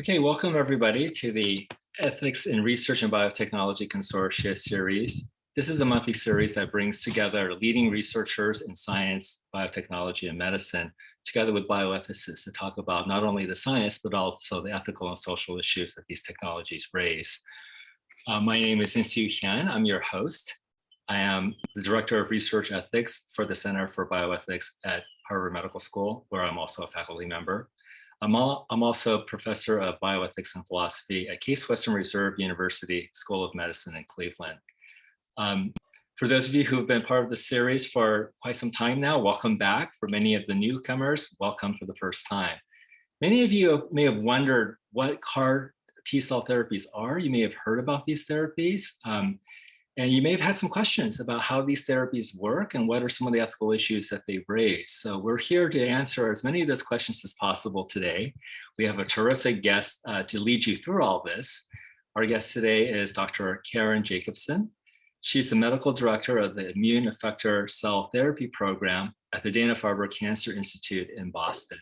Okay, welcome everybody to the Ethics in Research and Biotechnology Consortia series. This is a monthly series that brings together leading researchers in science, biotechnology, and medicine, together with bioethicists to talk about not only the science, but also the ethical and social issues that these technologies raise. Uh, my name is Insoo Hyun. I'm your host. I am the Director of Research Ethics for the Center for Bioethics at Harvard Medical School, where I'm also a faculty member. I'm, all, I'm also professor of bioethics and philosophy at Case Western Reserve University School of Medicine in Cleveland. Um, for those of you who have been part of the series for quite some time now, welcome back. For many of the newcomers, welcome for the first time. Many of you may have wondered what CAR T cell therapies are. You may have heard about these therapies. Um, and you may have had some questions about how these therapies work and what are some of the ethical issues that they raise. So we're here to answer as many of those questions as possible today. We have a terrific guest uh, to lead you through all this. Our guest today is Dr. Karen Jacobson. She's the medical director of the Immune Effector Cell Therapy Program at the Dana-Farber Cancer Institute in Boston.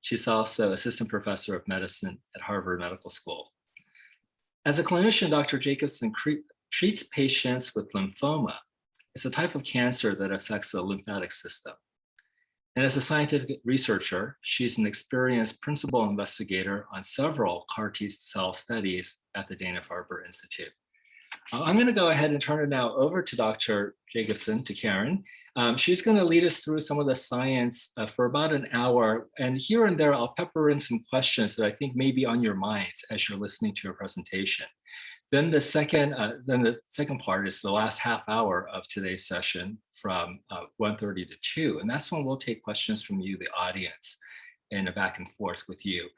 She's also assistant professor of medicine at Harvard Medical School. As a clinician, Dr. Jacobson treats patients with lymphoma. It's a type of cancer that affects the lymphatic system. And as a scientific researcher, she's an experienced principal investigator on several CAR T cell studies at the Dana-Farber Institute. Uh, I'm going to go ahead and turn it now over to Dr. Jacobson, to Karen. Um, she's going to lead us through some of the science uh, for about an hour. And here and there, I'll pepper in some questions that I think may be on your minds as you're listening to her presentation. Then the second, uh, then the second part is the last half hour of today's session from uh, 1.30 to 2. And that's when we'll take questions from you, the audience, and a back and forth with you.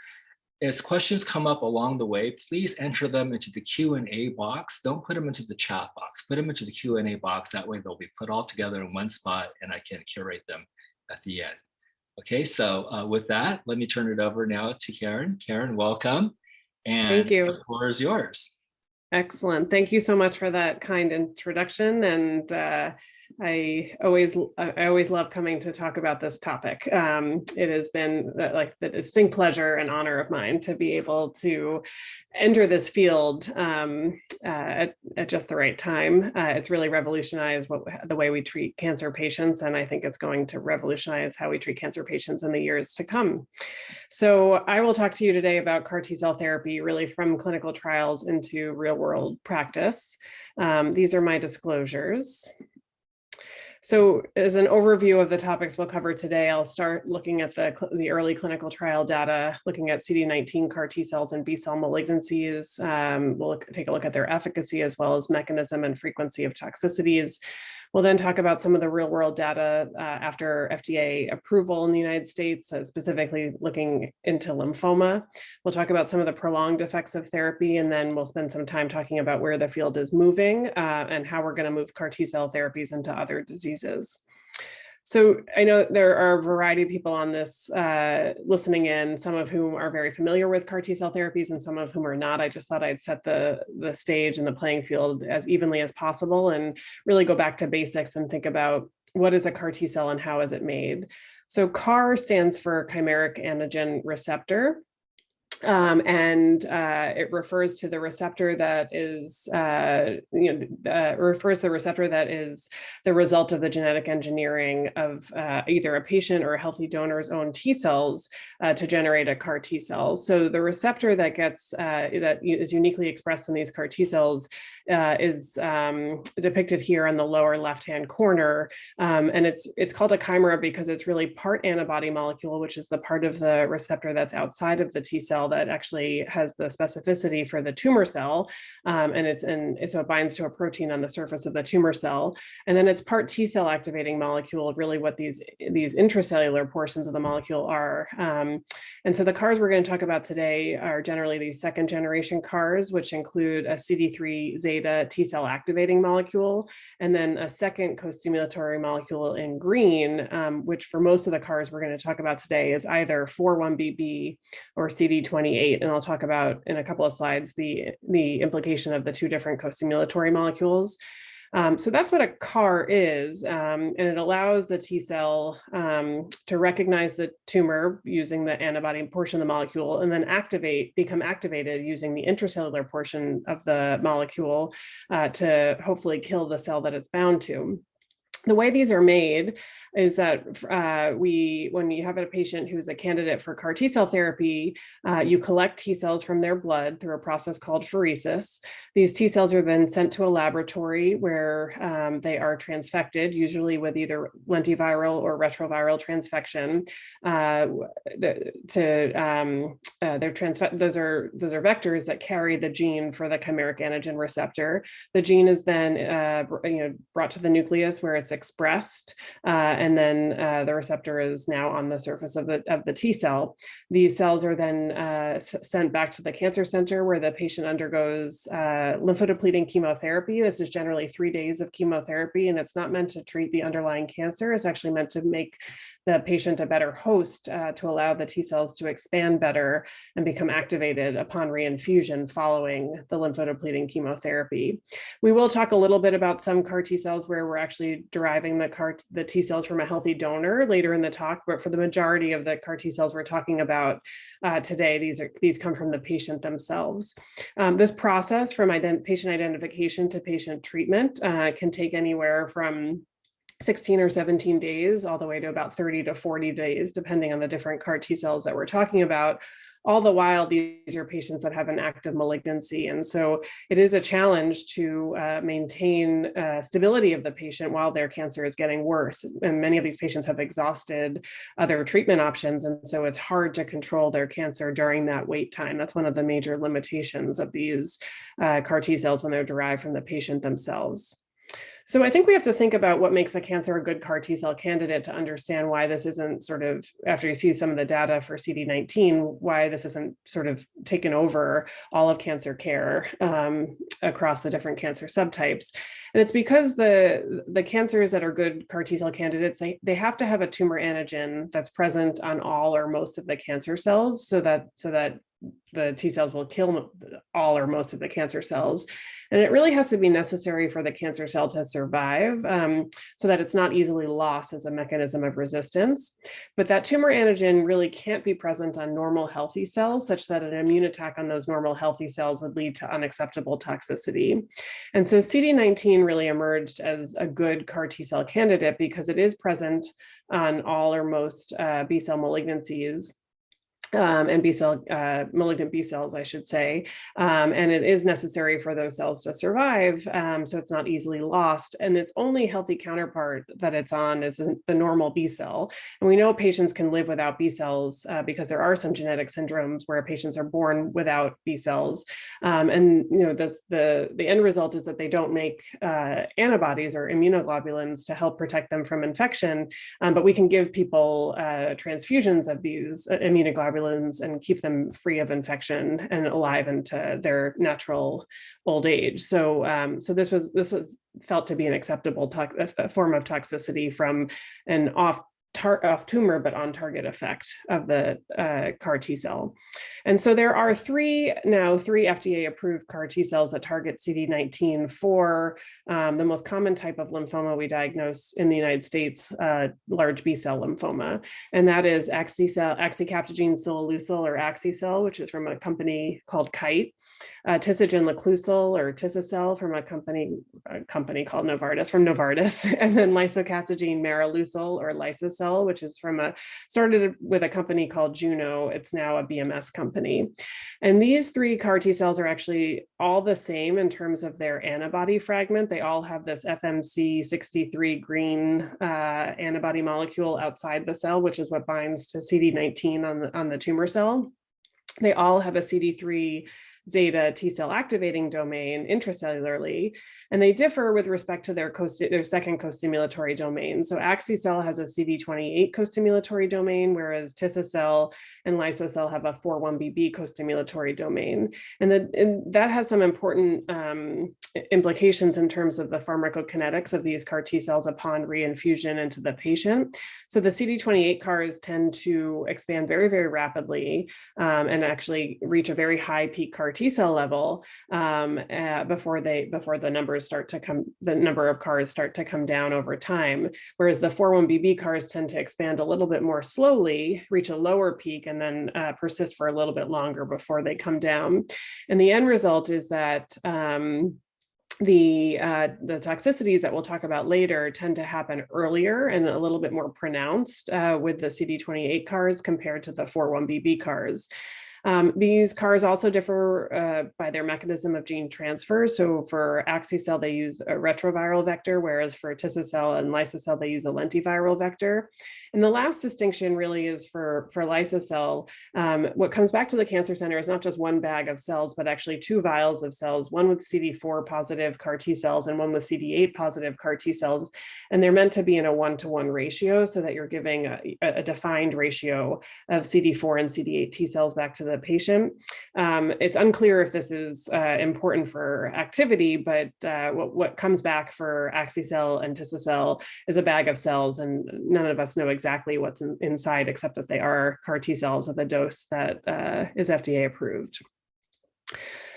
As questions come up along the way, please enter them into the Q&A box. Don't put them into the chat box. Put them into the Q&A box. That way they'll be put all together in one spot and I can curate them at the end. Okay, so uh, with that, let me turn it over now to Karen. Karen, welcome. And Thank you. the floor is yours. Excellent. Thank you so much for that kind introduction. And uh, I always I always love coming to talk about this topic. Um, it has been the, like the distinct pleasure and honor of mine to be able to enter this field um, uh, at, at, just the right time. Uh, it's really revolutionized what the way we treat cancer patients, and I think it's going to revolutionize how we treat cancer patients in the years to come. So I will talk to you today about CAR T cell therapy, really from clinical trials into real world practice. Um, these are my disclosures. So as an overview of the topics we'll cover today, I'll start looking at the, the early clinical trial data, looking at CD19 CAR T cells and B cell malignancies. Um, we'll look, take a look at their efficacy as well as mechanism and frequency of toxicities. We'll then talk about some of the real world data uh, after FDA approval in the United States, uh, specifically looking into lymphoma. We'll talk about some of the prolonged effects of therapy, and then we'll spend some time talking about where the field is moving uh, and how we're going to move CAR T cell therapies into other diseases. So I know there are a variety of people on this uh, listening in, some of whom are very familiar with CAR T cell therapies and some of whom are not. I just thought I'd set the, the stage and the playing field as evenly as possible and really go back to basics and think about what is a CAR T cell and how is it made. So CAR stands for chimeric antigen receptor. Um, and uh, it refers to the receptor that is, uh, you know, uh, refers to the receptor that is the result of the genetic engineering of uh, either a patient or a healthy donor's own T cells uh, to generate a CAR T cell. So the receptor that gets uh, that is uniquely expressed in these CAR T cells is um, depicted here on the lower left-hand corner, um, and it's it's called a chimera because it's really part antibody molecule, which is the part of the receptor that's outside of the T cell that actually has the specificity for the tumor cell. Um, and it's in, so it binds to a protein on the surface of the tumor cell. And then it's part T cell activating molecule, really what these, these intracellular portions of the molecule are. Um, and so the CARs we're going to talk about today are generally these second generation CARs, which include a CD3 zeta T cell activating molecule, and then a second co-stimulatory molecule in green, um, which for most of the CARs we're going to talk about today is either 4-1BB or CD20 28, and I'll talk about in a couple of slides the, the implication of the two different co-stimulatory molecules. Um, so that's what a CAR is, um, and it allows the T cell um, to recognize the tumor using the antibody portion of the molecule and then activate, become activated using the intracellular portion of the molecule uh, to hopefully kill the cell that it's bound to the way these are made is that uh, we, when you have a patient who's a candidate for CAR T cell therapy, uh, you collect T cells from their blood through a process called pheresis. These T cells are then sent to a laboratory where um, they are transfected, usually with either lentiviral or retroviral transfection. Uh, to um, uh, they're those are those are vectors that carry the gene for the chimeric antigen receptor. The gene is then uh, you know brought to the nucleus where it's expressed, uh, and then uh, the receptor is now on the surface of the, of the T cell. These cells are then uh, sent back to the cancer center where the patient undergoes uh, lymphodepleting chemotherapy. This is generally three days of chemotherapy, and it's not meant to treat the underlying cancer. It's actually meant to make the patient a better host uh, to allow the T cells to expand better and become activated upon reinfusion following the lymphodepleting chemotherapy. We will talk a little bit about some CAR T cells where we're actually deriving the CAR the T cells from a healthy donor later in the talk, but for the majority of the CAR T cells we're talking about uh, today, these are these come from the patient themselves. Um, this process from ident patient identification to patient treatment uh, can take anywhere from 16 or 17 days, all the way to about 30 to 40 days, depending on the different CAR T cells that we're talking about. All the while, these are patients that have an active malignancy. And so it is a challenge to uh, maintain uh, stability of the patient while their cancer is getting worse. And many of these patients have exhausted other treatment options. And so it's hard to control their cancer during that wait time. That's one of the major limitations of these uh, CAR T cells when they're derived from the patient themselves. So I think we have to think about what makes a cancer a good CAR T cell candidate to understand why this isn't sort of, after you see some of the data for CD19, why this isn't sort of taken over all of cancer care um, across the different cancer subtypes. And it's because the, the cancers that are good CAR T cell candidates, they, they have to have a tumor antigen that's present on all or most of the cancer cells so that, so that the T cells will kill all or most of the cancer cells. And it really has to be necessary for the cancer cell to survive um, so that it's not easily lost as a mechanism of resistance. But that tumor antigen really can't be present on normal healthy cells such that an immune attack on those normal healthy cells would lead to unacceptable toxicity. And so CD19 really emerged as a good CAR T cell candidate because it is present on all or most uh, B cell malignancies um, and B cell, uh, malignant B cells, I should say. Um, and it is necessary for those cells to survive, um, so it's not easily lost. And its only healthy counterpart that it's on is the, the normal B cell. And we know patients can live without B cells uh, because there are some genetic syndromes where patients are born without B cells. Um, and you know, this, the, the end result is that they don't make uh, antibodies or immunoglobulins to help protect them from infection, um, but we can give people uh, transfusions of these uh, immunoglobulins and keep them free of infection and alive into their natural old age. So, um, so this was this was felt to be an acceptable form of toxicity from an off off tumor, but on target effect of the uh, CAR T cell. And so there are three now three FDA approved CAR T cells that target CD19 for um, the most common type of lymphoma we diagnose in the United States, uh, large B cell lymphoma. And that is axicell, axicabtagene ciloleucel or axicell, which is from a company called Kite, uh, tisagenlecleucel or tisacel from a company, a company called Novartis from Novartis, and then lisocabtagene maraleucel or lysocell which is from a, started with a company called Juno. It's now a BMS company. And these three CAR T cells are actually all the same in terms of their antibody fragment. They all have this FMC 63 green uh, antibody molecule outside the cell, which is what binds to CD19 on the, on the tumor cell. They all have a CD3 zeta T cell activating domain intracellularly, and they differ with respect to their, their second co-stimulatory domain. So axicell has a CD28 co-stimulatory domain, whereas tisacell and lysocell have a 4-1BB co-stimulatory domain. And, the, and, that has some important um, implications in terms of the pharmacokinetics of these CAR T cells upon reinfusion into the patient. So the CD28 CARs tend to expand very, very rapidly um, and actually reach a very high peak CAR T cell level um, uh, before they before the numbers start to come, the number of CARs start to come down over time. Whereas the 41BB CARs tend to expand a little bit more slowly, reach a lower peak, and then uh, persist for a little bit longer before they come down. And the end result is that um, the uh, the toxicities that we'll talk about later tend to happen earlier and a little bit more pronounced uh, with the CD28 CARs compared to the 41BB CARs. Um, these CARs also differ uh, by their mechanism of gene transfer. So for axi-cell, they use a retroviral vector, whereas for tis-cell and lyso-cell, they use a lentiviral vector. And the last distinction really is for, for lyso-cell. Um, what comes back to the cancer center is not just one bag of cells, but actually two vials of cells, one with CD4 positive CAR T cells and one with CD8 positive CAR T cells. And they're meant to be in a one-to-one -one ratio so that you're giving a, a defined ratio of CD4 and CD8 T cells back to the patient. Um, it's unclear if this is uh, important for activity, but uh, what, what comes back for axi-cell and tis-cell is a bag of cells and none of us know exactly what's in, inside except that they are CAR T cells at the dose that uh, is FDA approved.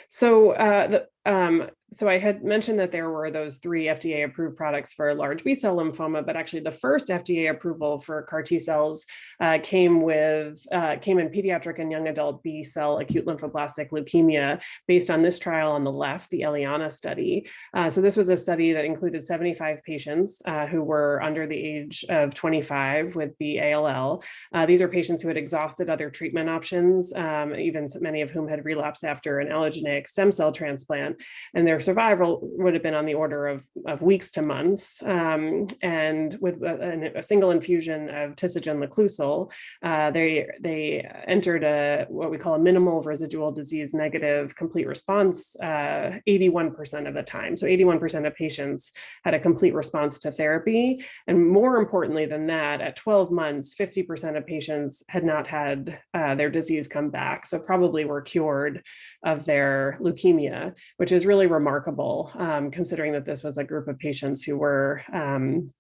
So uh, the, um, so I had mentioned that there were those three FDA approved products for large B cell lymphoma, but actually the first FDA approval for CAR T cells uh, came with uh, came in pediatric and young adult B cell acute lymphoblastic leukemia based on this trial on the left, the Eliana study. Uh, so this was a study that included 75 patients uh, who were under the age of 25 with B-ALL. Uh, these are patients who had exhausted other treatment options, um, even many of whom had relapsed after an allogeneic stem cell transplant, and their survival would have been on the order of, of weeks to months. Um, and with a, a, single infusion of Tisagenlecleucel, uh, they, they entered a what we call a minimal residual disease negative complete response 81% uh, of the time. So 81% of patients had a complete response to therapy. And more importantly than that, at 12 months, 50% of patients had not had uh, their disease come back. So probably were cured of their leukemia, which is really remarkable remarkable, um, considering that this was a group of patients who were um,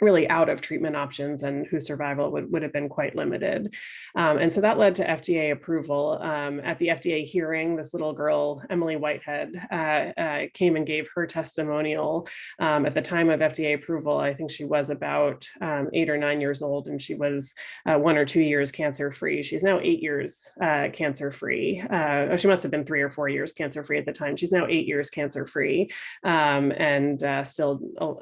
really out of treatment options and whose survival would, would have been quite limited. Um, and so that led to FDA approval. Um, at the FDA hearing, this little girl, Emily Whitehead, uh, uh, came and gave her testimonial. Um, at the time of FDA approval, I think she was about um, eight or nine years old and she was uh, one or two years cancer free. She's now eight years uh, cancer free. Uh, oh, she must have been three or four years cancer free at the time. She's now eight years cancer free um, and uh, still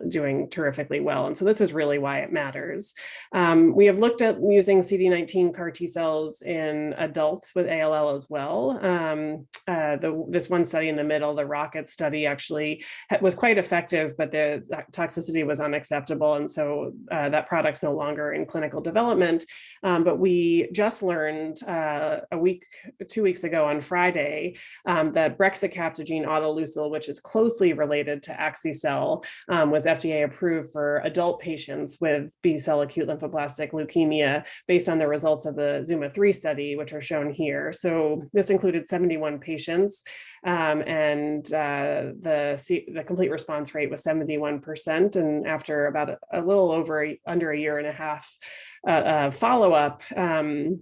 doing terrifically well. And so this is really why it matters. Um, we have looked at using CD19 CAR T cells in adults with ALL as well. Um, uh, the, this one study in the middle, the ROCKET study actually was quite effective, but the toxicity was unacceptable. And so uh, that product's no longer in clinical development. Um, but we just learned uh, a week, two weeks ago on Friday, um, that brexucabtagene autoleucel, which is closely related to axi-cell, um, was FDA approved for adult patients patients with B-cell acute lymphoblastic leukemia based on the results of the ZUMA-3 study, which are shown here. So this included 71 patients um, and uh, the, the complete response rate was 71%. And after about a, a little over a, under a year and a half uh, uh, follow-up, um,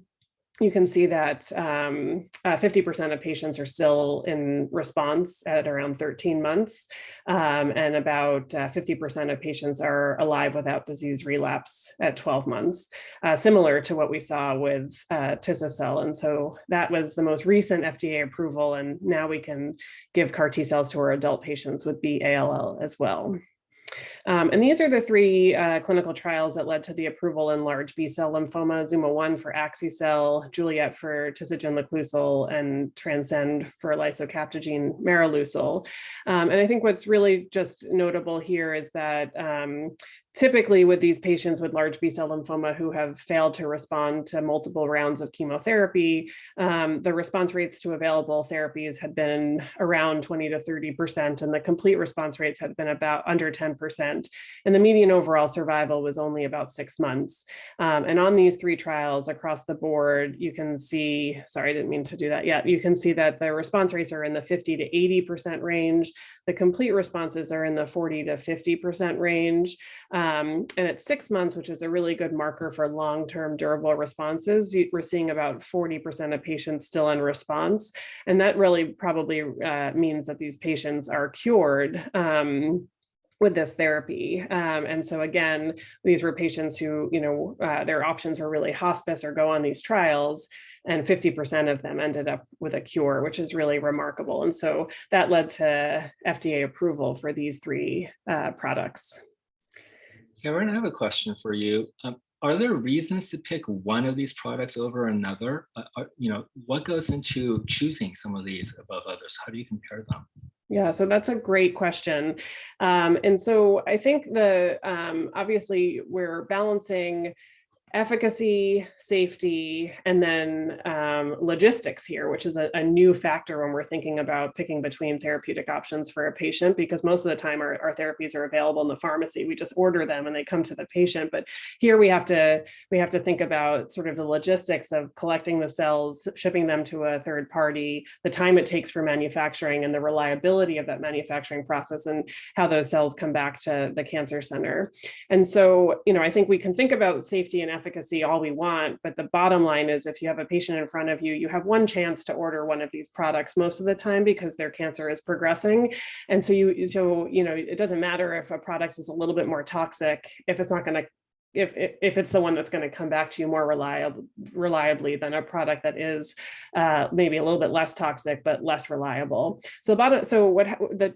you can see that 50% um, uh, of patients are still in response at around 13 months, um, and about 50% uh, of patients are alive without disease relapse at 12 months, uh, similar to what we saw with uh, cell And so that was the most recent FDA approval, and now we can give CAR T cells to our adult patients with B-ALL as well. Um, and these are the three uh, clinical trials that led to the approval in large B-cell lymphoma, ZUMA-1 for axi-cell, Juliet for Tisagen and Transcend for lisocabtagene maraleucel. Um, and I think what's really just notable here is that um, typically with these patients with large B-cell lymphoma who have failed to respond to multiple rounds of chemotherapy, um, the response rates to available therapies had been around 20 to 30%, and the complete response rates had been about under 10%. 25%. And the median overall survival was only about six months. Um, and on these three trials across the board, you can see, sorry, I didn't mean to do that yet. You can see that the response rates are in the 50 to 80% range. The complete responses are in the 40 to 50% range. Um, and at six months, which is a really good marker for long-term durable responses, we're seeing about 40% of patients still in response. And that really probably uh, means that these patients are cured um, with this therapy. Um, and so again, these were patients who, you know, uh, their options were really hospice or go on these trials and 50% of them ended up with a cure, which is really remarkable. And so that led to FDA approval for these three uh, products. Karen, I have a question for you. Um, are there reasons to pick one of these products over another? Uh, are, you know, what goes into choosing some of these above others? How do you compare them? Yeah, so that's a great question. Um, and so I think the um, obviously we're balancing efficacy, safety, and then um, logistics here, which is a, a, new factor when we're thinking about picking between therapeutic options for a patient, because most of the time our, our therapies are available in the pharmacy. We just order them and they come to the patient. But here we have to we have to think about sort of the logistics of collecting the cells, shipping them to a third party, the time it takes for manufacturing and the reliability of that manufacturing process and how those cells come back to the cancer center. And so, you know, I think we can think about safety and efficacy all we want, but the bottom line is if you have a patient in front of you, you have one chance to order one of these products most of the time because their cancer is progressing. And so you, so, you know, it doesn't matter if a product is a little bit more toxic, if it's not going to if, if it's the one that's going to come back to you more reliable, reliably than a product that is uh, maybe a little bit less toxic, but less reliable. So the bottom, so what the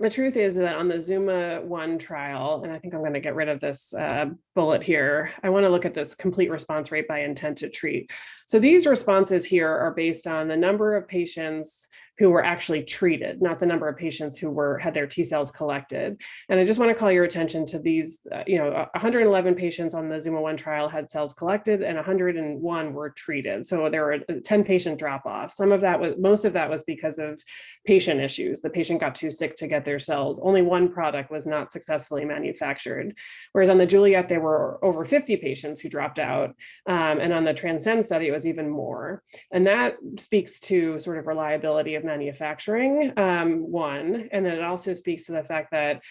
the truth is that on the Zuma one trial, and I think I'm going to get rid of this uh, bullet here, I want to look at this complete response rate by intent to treat. So these responses here are based on the number of patients who were actually treated, not the number of patients who were had their T cells collected. And I just want to call your attention to these, uh, you know, 111 patients on the Zuma 1 trial had cells collected and 101 were treated. So there were 10 patient drop off. Some of that was, most of that was because of patient issues. The patient got too sick to get their cells. Only one product was not successfully manufactured. Whereas on the Juliet, there were over 50 patients who dropped out. Um, and on the Transcend study, it was even more. And that speaks to sort of reliability of manufacturing, um, one, and then it also speaks to the fact that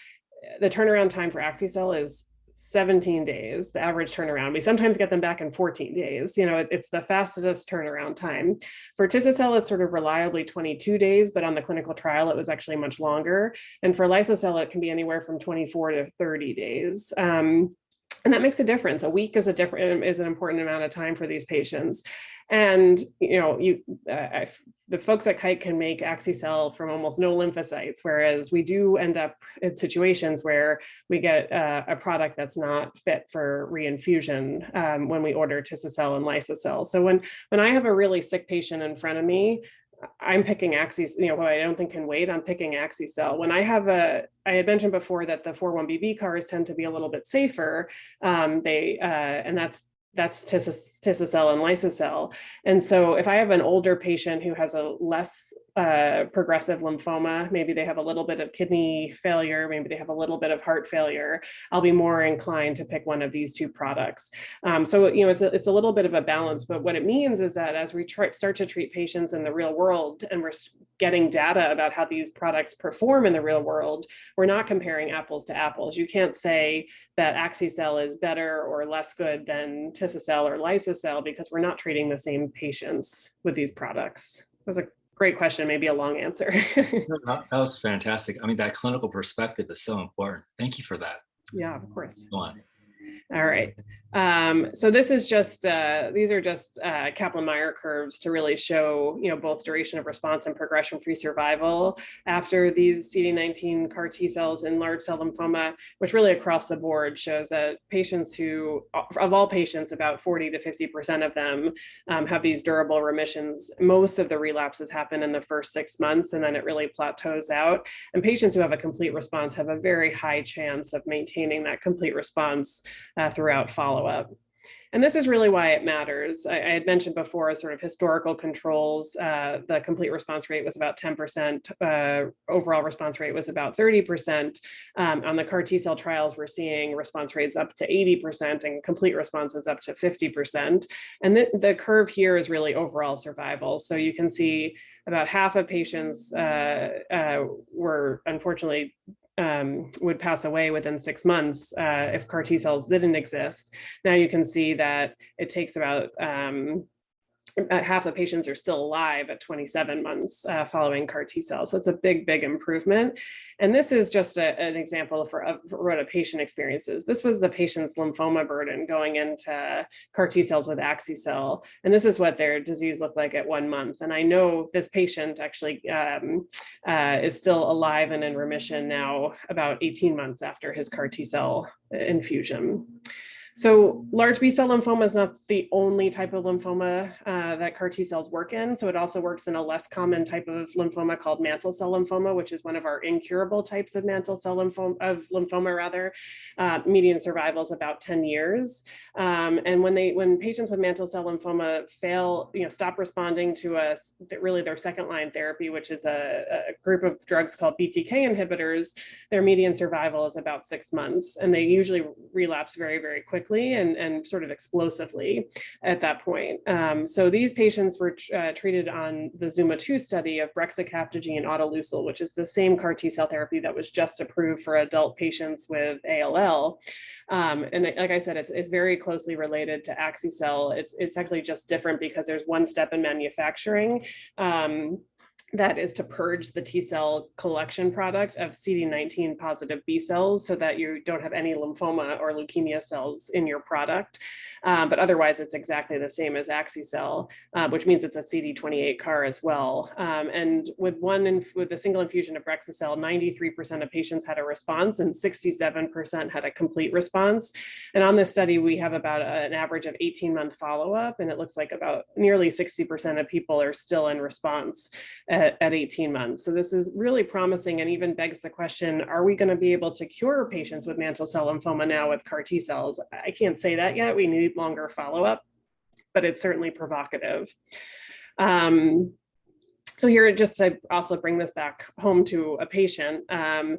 the turnaround time for AxiCell is 17 days, the average turnaround. We sometimes get them back in 14 days. You know, it, it's the fastest turnaround time. For Tisacel, it's sort of reliably 22 days, but on the clinical trial, it was actually much longer. And for Lysocell, it can be anywhere from 24 to 30 days. Um, and that makes a difference. A week is a different is an important amount of time for these patients. And you know, you uh, the folks at Kite can make AxiCell from almost no lymphocytes, whereas we do end up in situations where we get uh, a product that's not fit for reinfusion um, when we order Tisacel and Lysocell. So when when I have a really sick patient in front of me, I'm picking Axis, you know, I don't think can wait, I'm picking AxiCell. When I have a, I had mentioned before that the 41BB cars tend to be a little bit safer. Um, they, uh, and that's that's Tisacel and Lysocell. And so if I have an older patient who has a less uh, progressive lymphoma, maybe they have a little bit of kidney failure, maybe they have a little bit of heart failure, I'll be more inclined to pick one of these two products. Um, so, you know, it's a, it's a little bit of a balance, but what it means is that as we start to treat patients in the real world and we're getting data about how these products perform in the real world, we're not comparing apples to apples. You can't say that AxiCell is better or less good than Tisacel or Lysocell because we're not treating the same patients with these products. Was a great question, maybe a long answer. that was fantastic. I mean, that clinical perspective is so important. Thank you for that. Yeah, of course. Go on. All right. Um, so this is just, uh, these are just uh, Kaplan-Meier curves to really show, you know, both duration of response and progression-free survival after these CD19 CAR T cells in large cell lymphoma, which really across the board shows that patients who, of all patients, about 40 to 50% of them um, have these durable remissions. Most of the relapses happen in the first six months and then it really plateaus out. And patients who have a complete response have a very high chance of maintaining that complete response uh, throughout follow-up. And this is really why it matters. I, I had mentioned before sort of historical controls. Uh, the complete response rate was about 10%. Uh, overall response rate was about 30%. Um, on the CAR T cell trials, we're seeing response rates up to 80% and complete responses up to 50%. And the, the curve here is really overall survival. So you can see about half of patients uh, uh, were unfortunately um, would pass away within six months uh, if CAR T cells didn't exist. Now you can see that it takes about um, half the patients are still alive at 27 months uh, following CAR T cells. So it's a big, big improvement. And this is just a, an example for, of, for what a patient experiences. This was the patient's lymphoma burden going into CAR T cells with Axi-cell. And this is what their disease looked like at one month. And I know this patient actually um, uh, is still alive and in remission now about 18 months after his CAR T cell infusion. So large B cell lymphoma is not the only type of lymphoma uh, that CAR T cells work in. So it also works in a less common type of lymphoma called mantle cell lymphoma, which is one of our incurable types of mantle cell lymphoma, of lymphoma rather. Uh, median survival is about 10 years. Um, and when they when patients with mantle cell lymphoma fail, you know, stop responding to a really their second line therapy, which is a, a group of drugs called BTK inhibitors, their median survival is about six months, and they usually relapse very very quickly quickly and, and sort of explosively at that point. Um, so these patients were uh, treated on the ZUMA-2 study of brexucabtagene autoleucel, which is the same CAR T cell therapy that was just approved for adult patients with ALL. Um, and like I said, it's, it's very closely related to Axi-cell. It's, it's actually just different because there's one step in manufacturing. Um, that is to purge the T cell collection product of CD19 positive B cells so that you don't have any lymphoma or leukemia cells in your product. Um, but otherwise, it's exactly the same as Axi-cell, uh, which means it's a CD28 CAR as well. Um, and with one with a single infusion of Brexacell, 93% of patients had a response and 67% had a complete response. And on this study, we have about a, an average of 18 month follow up, and it looks like about nearly 60% of people are still in response at, at 18 months. So this is really promising and even begs the question, are we gonna be able to cure patients with mantle cell lymphoma now with CAR T cells? I can't say that yet. We need longer follow-up, but it's certainly provocative. Um, so here, just to also bring this back home to a patient, um,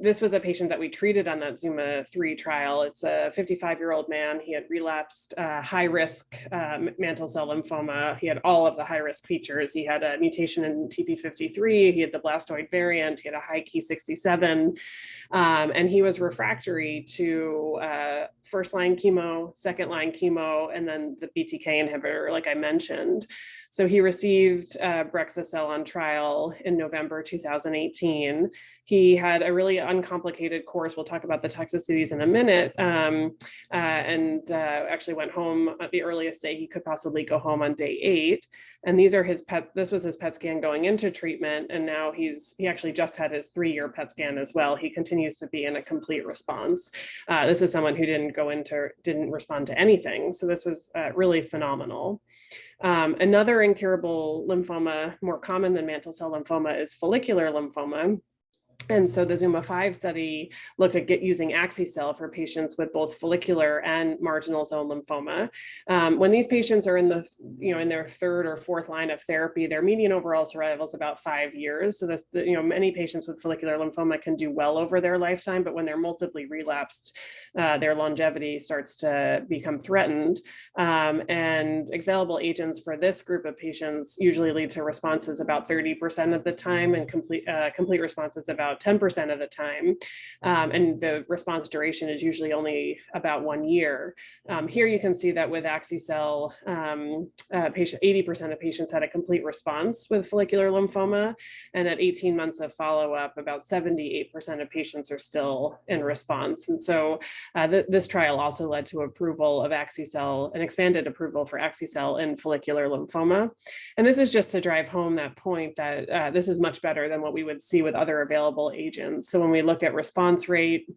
this was a patient that we treated on that Zuma 3 trial. It's a 55-year-old man. He had relapsed uh, high-risk uh, mantle cell lymphoma. He had all of the high-risk features. He had a mutation in TP53. He had the blastoid variant. He had a high Ki67. Um, and he was refractory to uh, first-line chemo, second-line chemo, and then the BTK inhibitor, like I mentioned. So he received uh, Brexacell on trial in November 2018. He had a really uncomplicated course. We'll talk about the toxicities in a minute. Um, uh, and uh, actually went home at the earliest day he could possibly go home on day eight. And these are his PET, this was his PET scan going into treatment. And now he's, he actually just had his three year PET scan as well. He continues to be in a complete response. Uh, this is someone who didn't go into, didn't respond to anything. So this was uh, really phenomenal. Um, another incurable lymphoma, more common than mantle cell lymphoma, is follicular lymphoma. And so the Zuma 5 study looked at get using Axi-cell for patients with both follicular and marginal zone lymphoma. Um, when these patients are in the, you know, in their third or fourth line of therapy, their median overall survival is about five years. So this, you know, many patients with follicular lymphoma can do well over their lifetime, but when they're multiply relapsed, uh, their longevity starts to become threatened. Um, and available agents for this group of patients usually lead to responses about 30% of the time and complete, uh, complete responses about about 10% of the time. Um, and the response duration is usually only about one year. Um, here you can see that with Axi-cell, um, uh, patient 80% of patients had a complete response with follicular lymphoma. And at 18 months of follow-up, about 78% of patients are still in response. And so uh, th this trial also led to approval of Axi-cell, an expanded approval for Axi-cell in follicular lymphoma. And this is just to drive home that point that uh, this is much better than what we would see with other available agents. So when we look at response rate,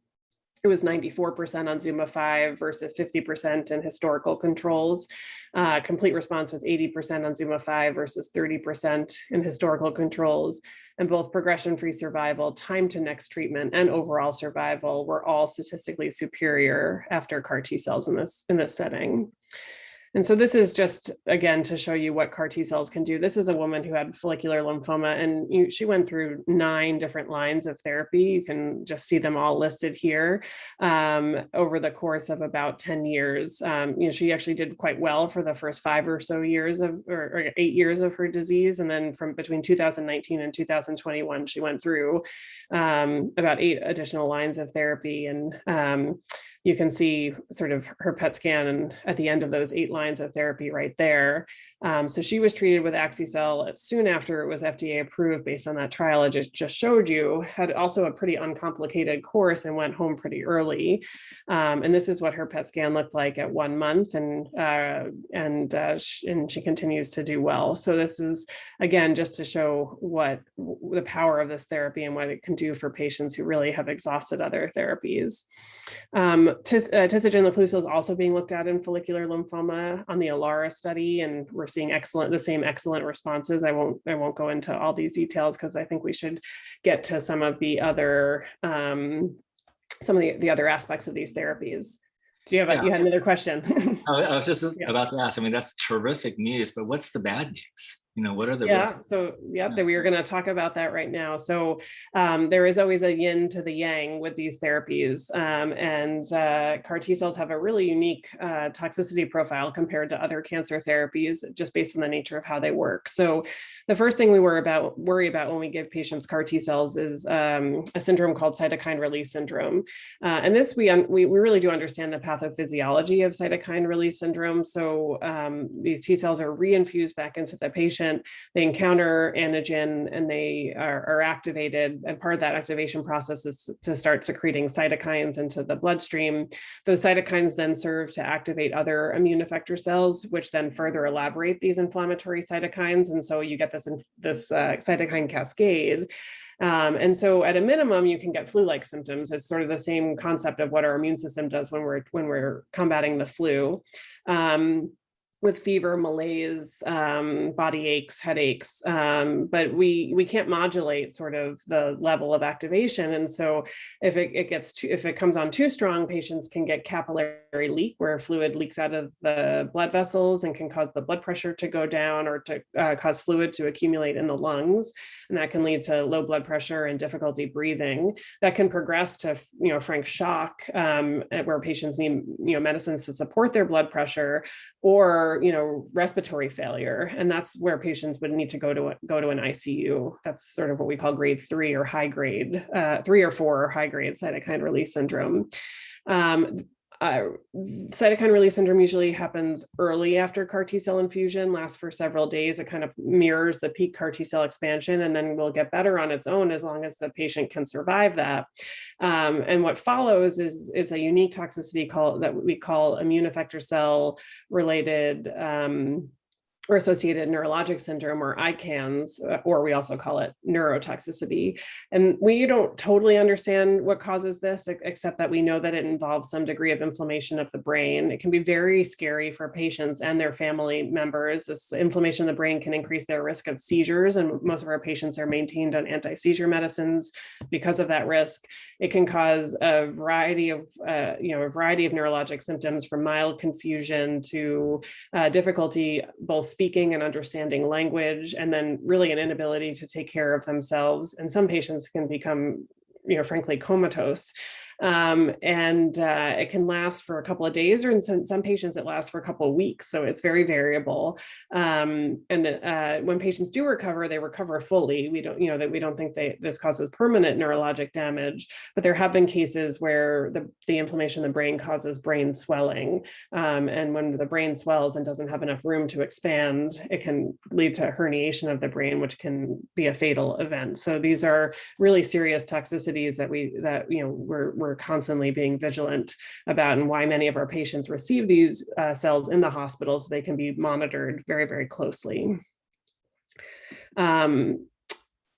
it was 94% on Zuma 5 versus 50% in historical controls. Uh, complete response was 80% on Zuma 5 versus 30% in historical controls. And both progression-free survival, time to next treatment, and overall survival were all statistically superior after CAR T cells in this, in this setting. And so this is just, again, to show you what CAR T cells can do. This is a woman who had follicular lymphoma and you, she went through nine different lines of therapy. You can just see them all listed here um, over the course of about 10 years. Um, you know, she actually did quite well for the first five or so years of, or, or eight years of her disease. And then from between 2019 and 2021, she went through um, about eight additional lines of therapy. And um, you can see sort of her PET scan and at the end of those eight lines of therapy right there. Um, so she was treated with Axi-cel soon after it was FDA approved based on that trial I just, just showed you, had also a pretty uncomplicated course and went home pretty early. Um, and this is what her PET scan looked like at one month and, uh, and, uh, sh and she continues to do well. So this is, again, just to show what the power of this therapy and what it can do for patients who really have exhausted other therapies. Um, uh, is also being looked at in follicular lymphoma on the ELARA study, and we're seeing excellent, the same excellent responses. I won't, I won't go into all these details because I think we should get to some of the other, um, some of the, the other aspects of these therapies. Do you have, a, Yeah. you had another question? I was just Yeah. about to ask, I mean, that's terrific news, but what's the bad news? You know, what are the Yeah, risks? so yeah, Yeah. that we are going to talk about that right now. So um, there is always a yin to the yang with these therapies. Um, and uh, CAR T cells have a really unique uh, toxicity profile compared to other cancer therapies, just based on the nature of how they work. So the first thing we worry about worry about when we give patients CAR T cells is um, a syndrome called cytokine release syndrome. Uh, and this we, we we really do understand the pathophysiology of cytokine release syndrome. So um, these T cells are reinfused back into the patient they encounter antigen and they are, are, activated. And part of that activation process is to start secreting cytokines into the bloodstream. Those cytokines then serve to activate other immune effector cells, which then further elaborate these inflammatory cytokines. And so you get this, this uh, cytokine cascade. Um, and so at a minimum, you can get flu-like symptoms. It's sort of the same concept of what our immune system does when we're when we're combating the flu. Um, with fever, malaise, um, body aches, headaches, um, but we we can't modulate sort of the level of activation. And so if it, it gets too, if it comes on too strong, patients can get capillary leak where fluid leaks out of the blood vessels and can cause the blood pressure to go down or to uh, cause fluid to accumulate in the lungs. And that can lead to low blood pressure and difficulty breathing. That can progress to, you know, frank shock um, where patients need, you know, medicines to support their blood pressure or you know respiratory failure and that's where patients would need to go to go to an ICU that's sort of what we call grade three or high grade uh, three or four or high grade cytokine release syndrome um, uh, cytokine release syndrome usually happens early after CAR T cell infusion, lasts for several days. It kind of mirrors the peak CAR T cell expansion and then will get better on its own as long as the patient can survive that. Um, and what follows is, is a unique toxicity call that we call immune effector cell related um, or associated neurologic syndrome or ICANS, uh, or we also call it neurotoxicity. And we don't totally understand what causes this, except that we know that it involves some degree of inflammation of the brain. It can be very scary for patients and their family members. This inflammation of the brain can increase their risk of seizures, and most of our patients are maintained on anti-seizure medicines because of that risk. It can cause a variety of, uh, you know, a variety of neurologic symptoms from mild confusion to uh, difficulty both speaking and understanding language, and then really an inability to take care of themselves. And some patients can become, you know, frankly, comatose. Um, and uh, it can last for a couple of days, or in some, some patients it lasts for a couple of weeks. So it's very variable. Um, and uh, when patients do recover, they recover fully. We don't, you know, that we don't think they, this causes permanent neurologic damage, but there have been cases where the, the inflammation in the brain causes brain swelling. Um, and when the brain swells and doesn't have enough room to expand, it can lead to herniation of the brain, which can be a fatal event. So these are really serious toxicities that we, that, you know, we're, we're we're constantly being vigilant about and why many of our patients receive these uh, cells in the hospital so they can be monitored very, very closely. Um,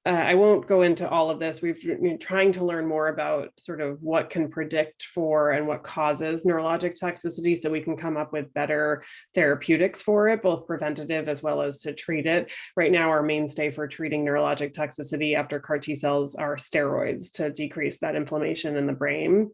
uh, I won't go into all of this. We've been trying to learn more about sort of what can predict for and what causes neurologic toxicity so we can come up with better therapeutics for it, both preventative as well as to treat it. Right now, our mainstay for treating neurologic toxicity after CAR T cells are steroids to decrease that inflammation in the brain.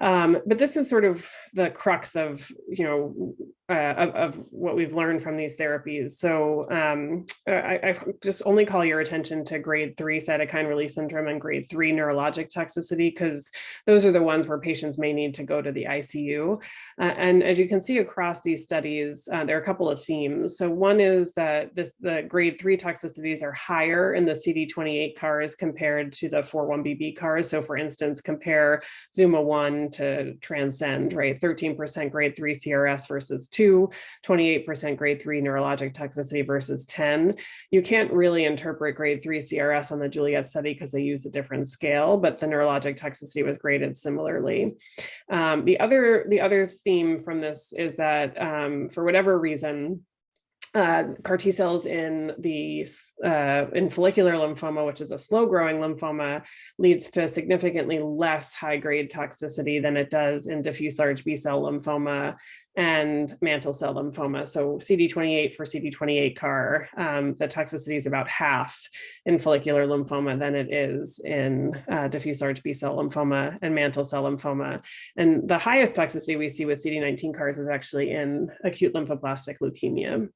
Um, but this is sort of the crux of, you know, uh, of, of, what we've learned from these therapies. So um, I, I, just only call your attention to grade three cytokine release syndrome and grade three neurologic toxicity, because those are the ones where patients may need to go to the ICU. Uh, and as you can see across these studies, uh, there are a couple of themes. So one is that this the grade three toxicities are higher in the CD28 CARs compared to the 41BB CARs. So for instance, compare Zuma 1 to Transcend, right? 13% grade three CRS versus two, 28% grade three neurologic toxicity versus 10. You can't really interpret grade three CRS on the Juliet study because they used a different scale, but the neurologic toxicity was graded similarly. Um, the other the other theme from this is that um, for whatever reason, uh, CAR T cells in the uh, in follicular lymphoma, which is a slow growing lymphoma, leads to significantly less high grade toxicity than it does in diffuse large B cell lymphoma and mantle cell lymphoma. So CD28 for CD28 CAR, um, the toxicity is about half in follicular lymphoma than it is in uh, diffuse large B cell lymphoma and mantle cell lymphoma. And the highest toxicity we see with CD19 CARs is actually in acute lymphoblastic leukemia.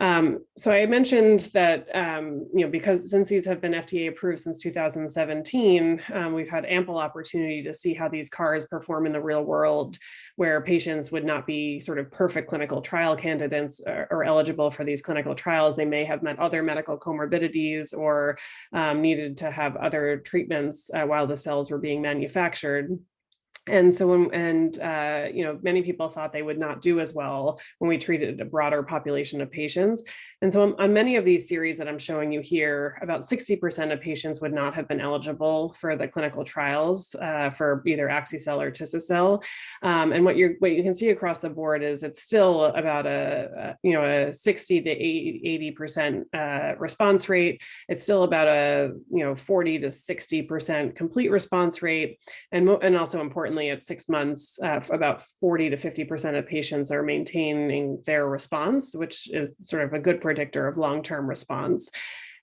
Um, so I mentioned that, um, you know, because since these have been FDA approved since 2017, um, we've had ample opportunity to see how these CARs perform in the real world, where patients would not be sort of perfect clinical trial candidates or, or eligible for these clinical trials. They may have met other medical comorbidities or um, needed to have other treatments uh, while the cells were being manufactured and so when and uh, you know many people thought they would not do as well when we treated a broader population of patients. And so on, on many of these series that i'm showing you here about 60 percent of patients would not have been eligible for the clinical trials uh, for either axicell or tisacell um, and what you what you can see across the board is it's still about a, a you know a 60 to 80 percent uh, response rate. It's still about a you know 40 to 60 percent complete response rate. And and also important at six months, uh, about 40 to 50% of patients are maintaining their response, which is sort of a good predictor of long-term response.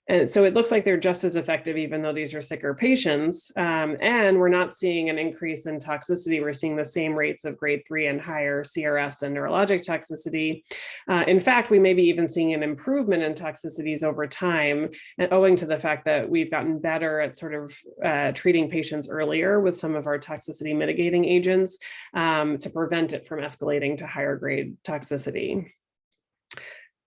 And so it looks like they're just as effective, even though these are sicker patients. Um, and we're not seeing an increase in toxicity. We're seeing the same rates of grade three and higher CRS and neurologic toxicity. Uh, in fact, we may be even seeing an improvement in toxicities over time, and owing to the fact that we've gotten better at sort of uh, treating patients earlier with some of our toxicity mitigating agents um, to prevent it from escalating to higher grade toxicity.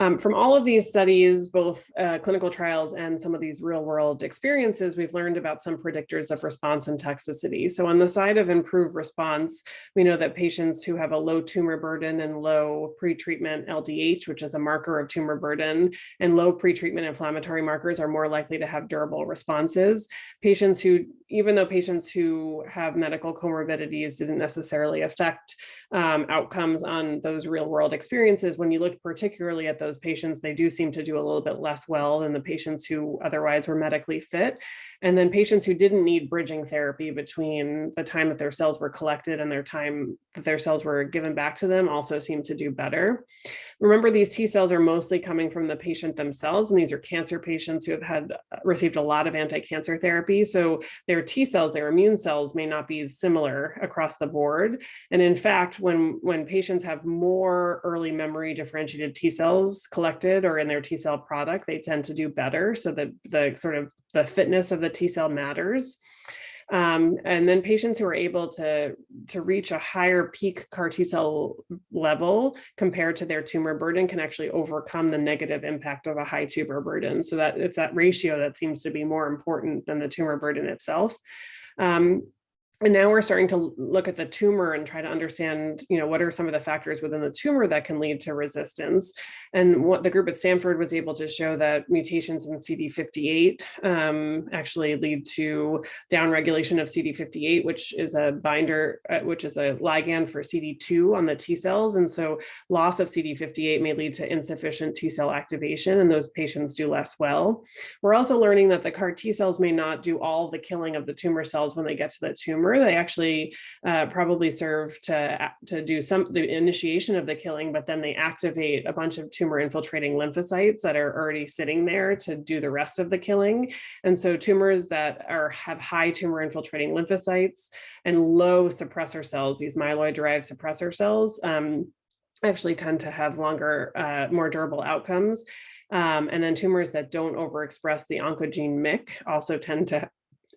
Um, from all of these studies, both uh, clinical trials and some of these real world experiences, we've learned about some predictors of response and toxicity. So on the side of improved response, we know that patients who have a low tumor burden and low pretreatment LDH, which is a marker of tumor burden, and low pretreatment inflammatory markers are more likely to have durable responses. Patients who, even though patients who have medical comorbidities didn't necessarily affect um, outcomes on those real world experiences, when you look particularly at those patients, they do seem to do a little bit less well than the patients who otherwise were medically fit. And then patients who didn't need bridging therapy between the time that their cells were collected and their time that their cells were given back to them also seem to do better. Remember, these T cells are mostly coming from the patient themselves, and these are cancer patients who have had uh, received a lot of anti-cancer therapy. So their T cells, their immune cells may not be similar across the board. And in fact, when, when patients have more early memory differentiated T cells collected or in their T cell product, they tend to do better. So the, the sort of the fitness of the T cell matters. Um, and then patients who are able to, to reach a higher peak CAR T cell level compared to their tumor burden can actually overcome the negative impact of a high tumor burden. So that it's that ratio that seems to be more important than the tumor burden itself. Um, and now we're starting to look at the tumor and try to understand, you know, what are some of the factors within the tumor that can lead to resistance. And what the group at Stanford was able to show that mutations in CD58 um, actually lead to downregulation of CD58, which is a binder, uh, which is a ligand for CD2 on the T cells. And so loss of CD58 may lead to insufficient T cell activation and those patients do less well. We're also learning that the CAR T cells may not do all the killing of the tumor cells when they get to the tumor They actually uh, probably serve to, to do some the initiation of the killing, but then they activate a bunch of tumor infiltrating lymphocytes that are already sitting there to do the rest of the killing. And so tumors that are have high tumor infiltrating lymphocytes and low suppressor cells, these myeloid derived suppressor cells, um, actually tend to have longer, uh, more durable outcomes. Um, and then tumors that don't overexpress the oncogene MYC also tend to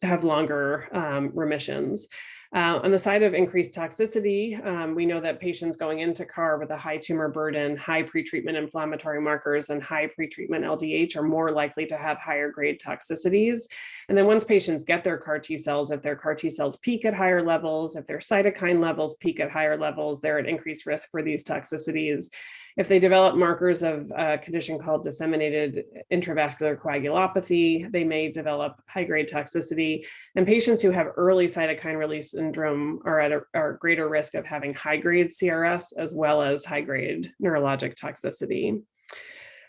have longer um, remissions. Uh, on the side of increased toxicity, um, we know that patients going into CAR with a high tumor burden, high pretreatment inflammatory markers, and high pretreatment LDH are more likely to have higher grade toxicities. And then once patients get their CAR T cells, if their CAR T cells peak at higher levels, if their cytokine levels peak at higher levels, they're at increased risk for these toxicities. If they develop markers of a condition called disseminated intravascular coagulopathy, they may develop high-grade toxicity. And patients who have early cytokine release syndrome are at a are greater risk of having high-grade CRS as well as high-grade neurologic toxicity.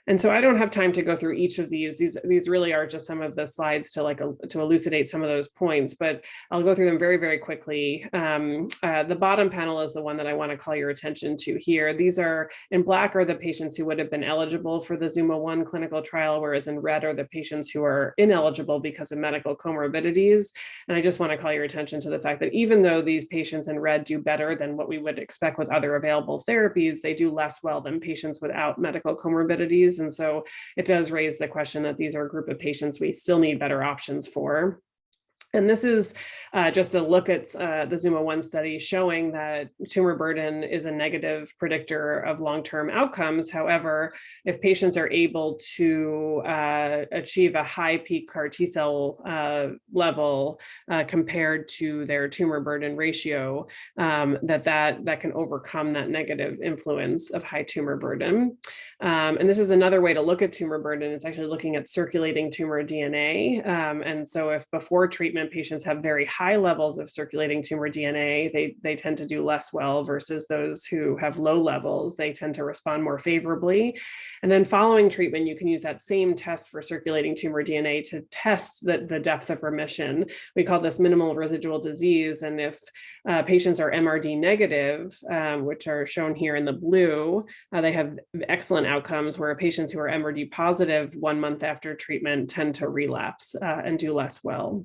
And so I don't have time to go through each of these. These, these really are just some of the slides to like to elucidate some of those points, but I'll go through them very, very quickly. Um, uh, the bottom panel is the one that I want to call your attention to here. These are in black are the patients who would have been eligible for the Zuma 1 clinical trial, whereas in red are the patients who are ineligible because of medical comorbidities. And I just want to call your attention to the fact that even though these patients in red do better than what we would expect with other available therapies, they do less well than patients without medical comorbidities and so it does raise the question that these are a group of patients we still need better options for. And this is uh, just a look at uh, the Zuma 1 study showing that tumor burden is a negative predictor of long-term outcomes. However, if patients are able to uh, achieve a high peak CAR T cell uh, level uh, compared to their tumor burden ratio, um, that, that that can overcome that negative influence of high tumor burden. Um, and this is another way to look at tumor burden. It's actually looking at circulating tumor DNA. Um, and so if before treatment treatment patients have very high levels of circulating tumor DNA, they, they tend to do less well versus those who have low levels, they tend to respond more favorably. And then following treatment, you can use that same test for circulating tumor DNA to test the, the depth of remission. We call this minimal residual disease. And if uh, patients are MRD negative, um, which are shown here in the blue, uh, they have excellent outcomes where patients who are MRD positive one month after treatment tend to relapse uh, and do less well.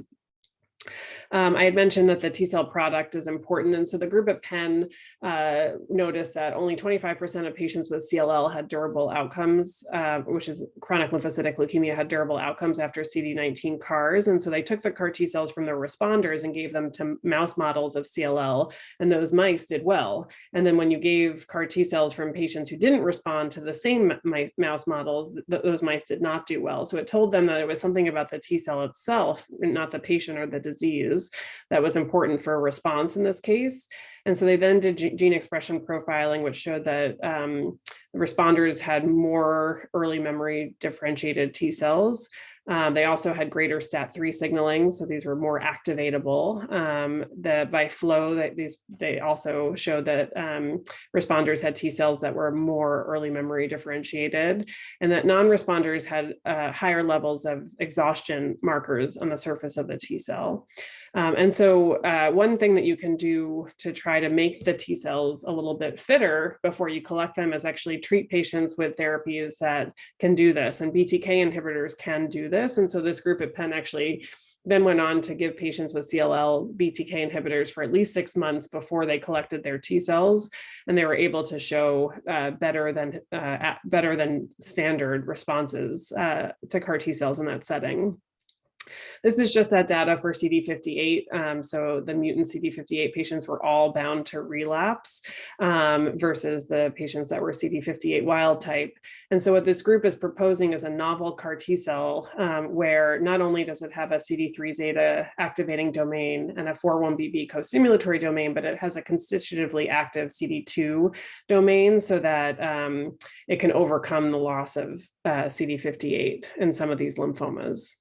Um, I had mentioned that the T cell product is important. And so the group at Penn uh, noticed that only 25% of patients with CLL had durable outcomes, uh, which is chronic lymphocytic leukemia had durable outcomes after CD19 CARs. And so they took the CAR T cells from the responders and gave them to mouse models of CLL, and those mice did well. And then when you gave CAR T cells from patients who didn't respond to the same mice, mouse models, th those mice did not do well. So it told them that it was something about the T cell itself, not the patient or the disease that was important for a response in this case. And so they then did gene expression profiling, which showed that um, responders had more early memory differentiated T cells. Um, they also had greater STAT3 signaling, so these were more activatable. Um, the, by flow, that these they also showed that um, responders had T cells that were more early memory differentiated, and that non-responders had uh, higher levels of exhaustion markers on the surface of the T cell. Um, and so uh, one thing that you can do to try to make the T cells a little bit fitter before you collect them is actually treat patients with therapies that can do this. And BTK inhibitors can do this. And so this group at Penn actually then went on to give patients with CLL BTK inhibitors for at least six months before they collected their T cells, and they were able to show uh, better than uh, better than standard responses uh, to CAR T cells in that setting. This is just that data for CD58. Um, so the mutant CD58 patients were all bound to relapse um, versus the patients that were CD58 wild type. And so what this group is proposing is a novel CAR T cell um, where not only does it have a CD3 zeta activating domain and a 41BB co-stimulatory domain, but it has a constitutively active CD2 domain so that um, it can overcome the loss of uh, CD58 in some of these lymphomas.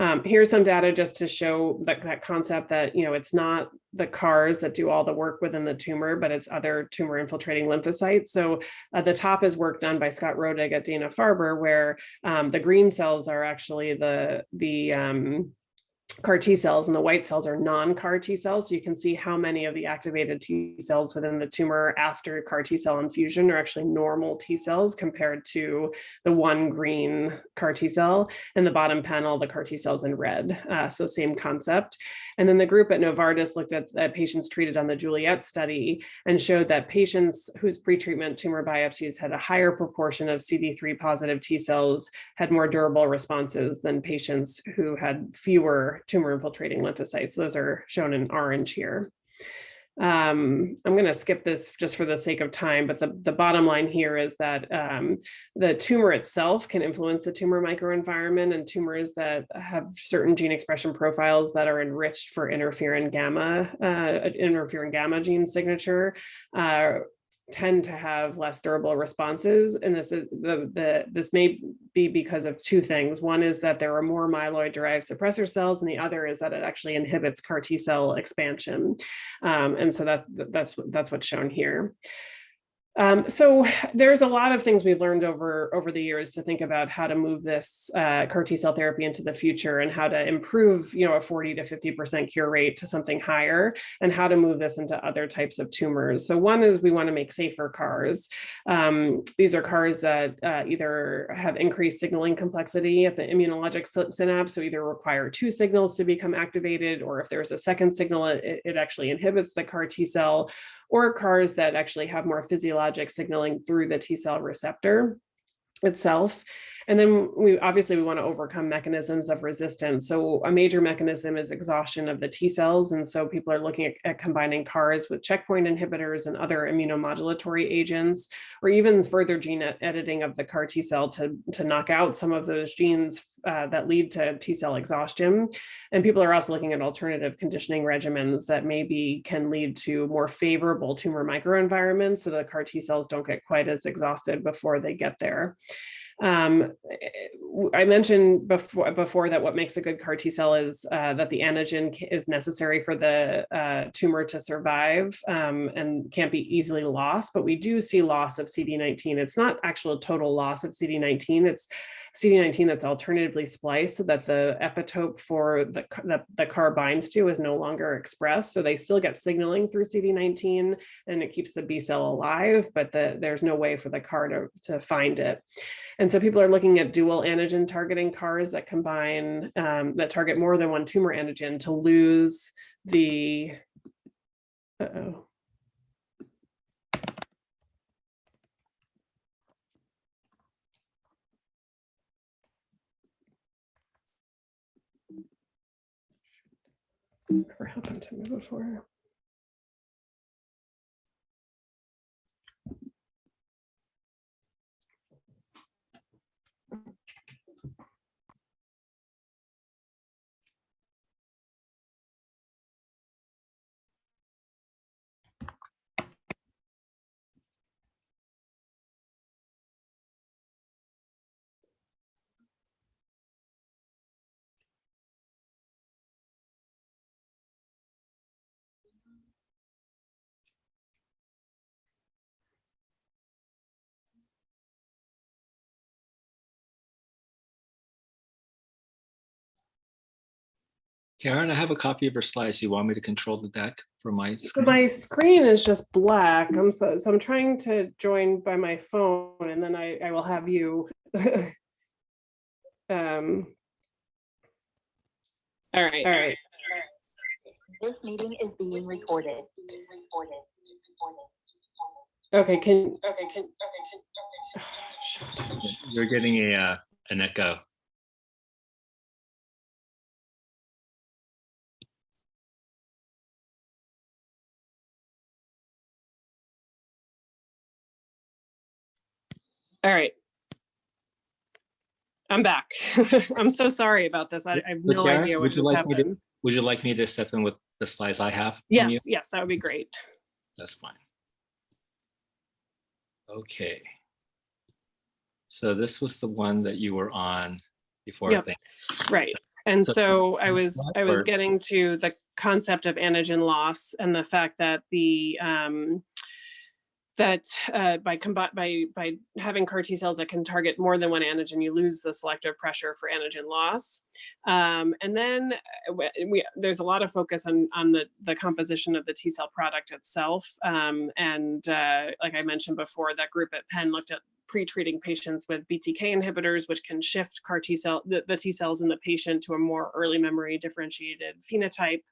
Um, here's some data just to show that, that concept that, you know, it's not the CARs that do all the work within the tumor, but it's other tumor infiltrating lymphocytes. So at the top is work done by Scott Rodig at Dana-Farber, where um, the green cells are actually the, the um, CAR T cells and the white cells are non-CAR T cells. So you can see how many of the activated T cells within the tumor after CAR T cell infusion are actually normal T cells compared to the one green CAR T cell. And the bottom panel, the CAR T cells in red. Uh, so same concept. And then the group at Novartis looked at, at patients treated on the Juliet study and showed that patients whose pretreatment tumor biopsies had a higher proportion of CD3 positive T cells had more durable responses than patients who had fewer tumor infiltrating lymphocytes. Those are shown in orange here. Um, I'm going to skip this just for the sake of time, but the, the bottom line here is that um, the tumor itself can influence the tumor microenvironment and tumors that have certain gene expression profiles that are enriched for interferon gamma, uh, interferon gamma gene signature uh, tend to have less durable responses. And this is the, the this may be because of two things. One is that there are more myeloid derived suppressor cells, and the other is that it actually inhibits CAR T cell expansion. Um, and so that, that's, that's what's shown here. Um, so there's a lot of things we've learned over, over the years to think about how to move this uh, CAR T cell therapy into the future and how to improve, you know, a 40 to 50% cure rate to something higher and how to move this into other types of tumors. So one is we want to make safer CARs. Um, these are CARs that uh, either have increased signaling complexity at the immunologic synapse, so either require two signals to become activated, or if there's a second signal, it, it actually inhibits the CAR T cell, or CARs that actually have more physiologic signaling through the T cell receptor itself. And then we obviously we want to overcome mechanisms of resistance. So a major mechanism is exhaustion of the T cells. And so people are looking at, at combining CARs with checkpoint inhibitors and other immunomodulatory agents, or even further gene editing of the CAR T cell to, to knock out some of those genes uh, that lead to T cell exhaustion. And people are also looking at alternative conditioning regimens that maybe can lead to more favorable tumor microenvironments so the CAR T cells don't get quite as exhausted before they get there. Um, I mentioned before, before that what makes a good CAR T cell is uh, that the antigen is necessary for the uh, tumor to survive um, and can't be easily lost, but we do see loss of CD19. It's not actual total loss of CD19, it's CD19 that's alternatively spliced so that the epitope for the, the, the CAR binds to is no longer expressed. So they still get signaling through CD19 and it keeps the B cell alive, but the, there's no way for the CAR to, to find it. And so people are looking at dual antigen targeting CARs that combine, um, that target more than one tumor antigen to lose the, uh oh never happened to me before. Karen, I have a copy of your slides. You want me to control the deck for my So screen? my screen is just black. I'm so, so I'm trying to join by my phone and then I, I will have you. um, all right, all right. This meeting is being recorded. Okay, can, okay, can, okay, can, okay. Shut. You're getting a uh, an echo. All right. I'm back. I'm so sorry about this. I, I have So no idea what would you just like me to- Would you like me to step in with the slides I have? Yes, yes, that would be great. That's fine. Okay. So this was the one that you were on before. I Yep. Right. And So- so I was, I was getting to the concept of antigen loss and the fact that the, um, that uh, by by by having CAR T cells that can target more than one antigen, you lose the selective pressure for antigen loss. Um, and then uh, we, there's a lot of focus on on the the composition of the T cell product itself. Um, and uh, like I mentioned before, that group at Penn looked at pre-treating patients with BTK inhibitors, which can shift CAR T cell, the, the T cells in the patient to a more early memory differentiated phenotype.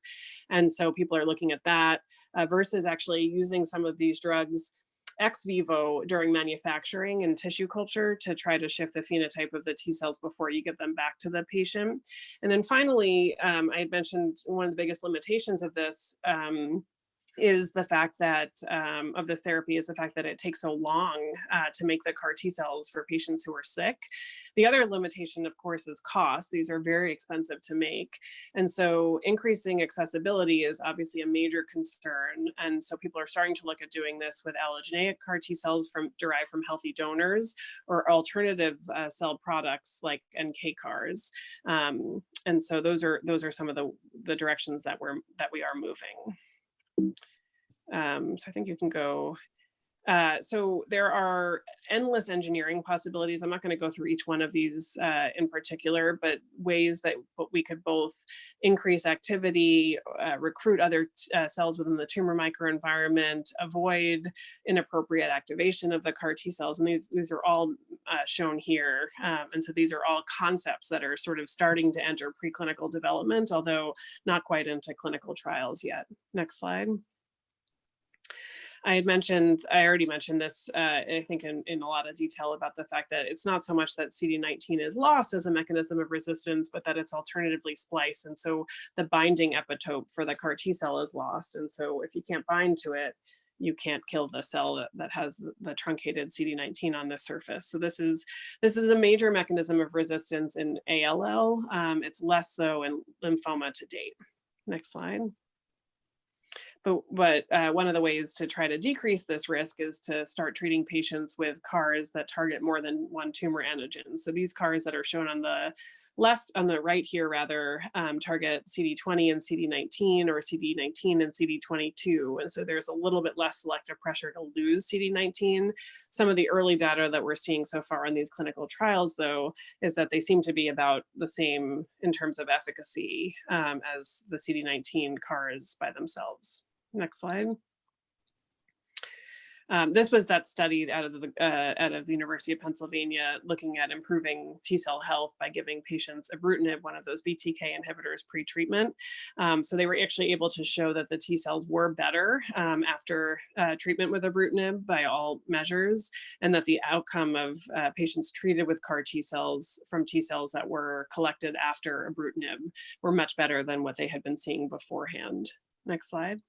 And so people are looking at that uh, versus actually using some of these drugs ex vivo during manufacturing and tissue culture to try to shift the phenotype of the T cells before you get them back to the patient. And then finally, um, I had mentioned one of the biggest limitations of this um, is the fact that um, of this therapy is the fact that it takes so long uh, to make the CAR T cells for patients who are sick. The other limitation, of course, is cost. These are very expensive to make. And so increasing accessibility is obviously a major concern. And so people are starting to look at doing this with allogeneic CAR T cells from derived from healthy donors or alternative uh, cell products like NK CARs. Um, and so those are those are some of the, the directions that we're that we are moving. Um, so I think you can go. Uh, so there are endless engineering possibilities. I'm not going to go through each one of these uh, in particular, but ways that we could both increase activity, uh, recruit other uh, cells within the tumor microenvironment, avoid inappropriate activation of the CAR T cells. And these, these are all uh, shown here. Um, and so these are all concepts that are sort of starting to enter preclinical development, although not quite into clinical trials yet. Next slide. I had mentioned, I already mentioned this, uh, I think in, in a lot of detail about the fact that it's not so much that CD19 is lost as a mechanism of resistance, but that it's alternatively spliced. And so the binding epitope for the CAR T cell is lost. And so if you can't bind to it, you can't kill the cell that, that has the truncated CD19 on the surface. So this is this is a major mechanism of resistance in ALL. Um, it's less so in lymphoma to date. Next slide. But, but uh, one of the ways to try to decrease this risk is to start treating patients with CARs that target more than one tumor antigen. So these CARs that are shown on the left, on the right here rather, um, target CD20 and CD19 or CD19 and CD22. And so there's a little bit less selective pressure to lose CD19. Some of the early data that we're seeing so far in these clinical trials though, is that they seem to be about the same in terms of efficacy um, as the CD19 CARs by themselves. Next slide. Um, this was that study out of the uh, out of the University of Pennsylvania looking at improving T cell health by giving patients ibrutinib, one of those BTK inhibitors pre-treatment. Um, so they were actually able to show that the T cells were better um, after uh, treatment with ibrutinib by all measures, and that the outcome of uh, patients treated with CAR T cells from T cells that were collected after ibrutinib were much better than what they had been seeing beforehand. Next slide.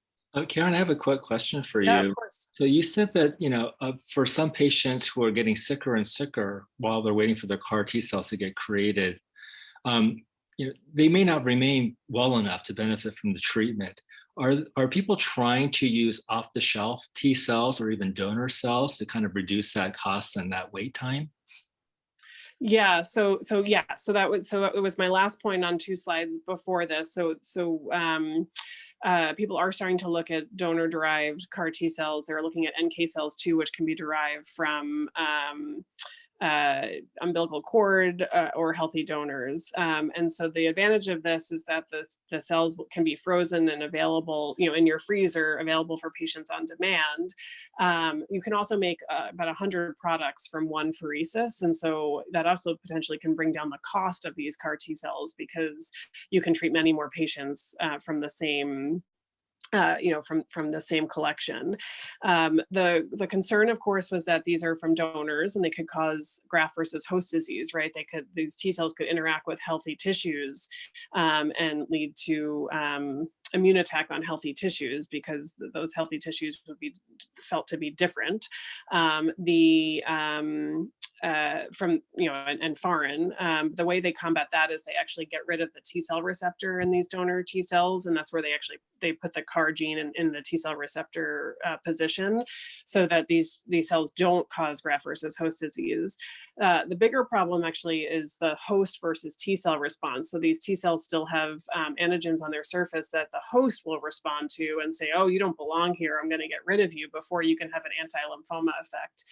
Karen, I have a quick question for Yeah, you. So you said that, you know, uh, for some patients who are getting sicker and sicker while they're waiting for their CAR T cells to get created, um, you know, they may not remain well enough to benefit from the treatment. Are, are people trying to use off-the-shelf T cells or even donor cells to kind of reduce that cost and that wait time? Yeah, so so yeah, so that was so it was my last point on two slides before this. So so um uh, people are starting to look at donor derived CAR T cells. They're looking at NK cells too, which can be derived from um, uh, umbilical cord uh, or healthy donors. Um, and so the advantage of this is that the, the cells can be frozen and available, you know, in your freezer, available for patients on demand. Um, you can also make uh, about 100 products from one pheresis. And so that also potentially can bring down the cost of these CAR T cells because you can treat many more patients uh, from the same uh, you know, from from the same collection. Um, the the concern, of course, was that these are from donors and they could cause graft versus host disease, right? They could these T cells could interact with healthy tissues um, and lead to um, immune attack on healthy tissues because th- those healthy tissues would be felt to be different. Um, the um, uh, from you know and, and foreign. Um, the way they combat that is they actually get rid of the T cell receptor in these donor T cells, and that's where they actually they put the CAR gene in, in the T cell receptor uh, position, so that these these cells don't cause graft versus host disease. Uh, the bigger problem actually is the host versus T cell response. So these T cells still have um, antigens on their surface that the host will respond to and say, "Oh, you don't belong here. I'm going to get rid of you," before you can have an anti-lymphoma effect.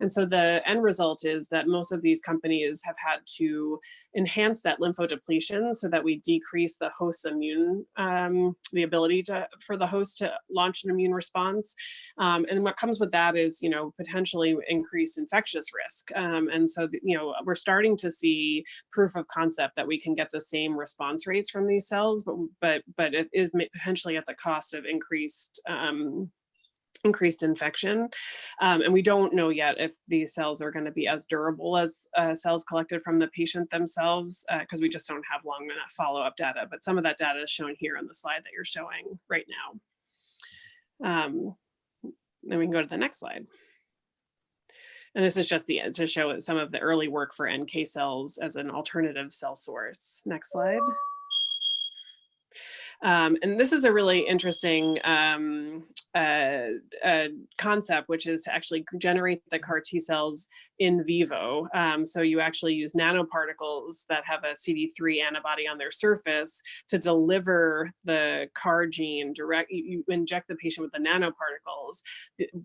And so the end result is that most of these companies have had to enhance that lymphodepletion so that we decrease the host's immune, um, the ability to for the host to launch an immune response. Um, and what comes with that is, you know, potentially increased infectious risk. Um, and so, you know, we're starting to see proof of concept that we can get the same response rates from these cells, but but but it is potentially at the cost of increased um, increased infection. Um, and we don't know yet if these cells are going to be as durable as uh, cells collected from the patient themselves, because uh, we just don't have long enough follow-up data. But some of that data is shown here on the slide that you're showing right now. Um, then we can go to the next slide. And this is just the to show some of the early work for NK cells as an alternative cell source. Next slide. Um, and this is a really interesting um, uh, uh, concept, which is to actually generate the CAR T cells in vivo. Um, so you actually use nanoparticles that have a CD3 antibody on their surface to deliver the CAR gene direct. You, inject the patient with the nanoparticles.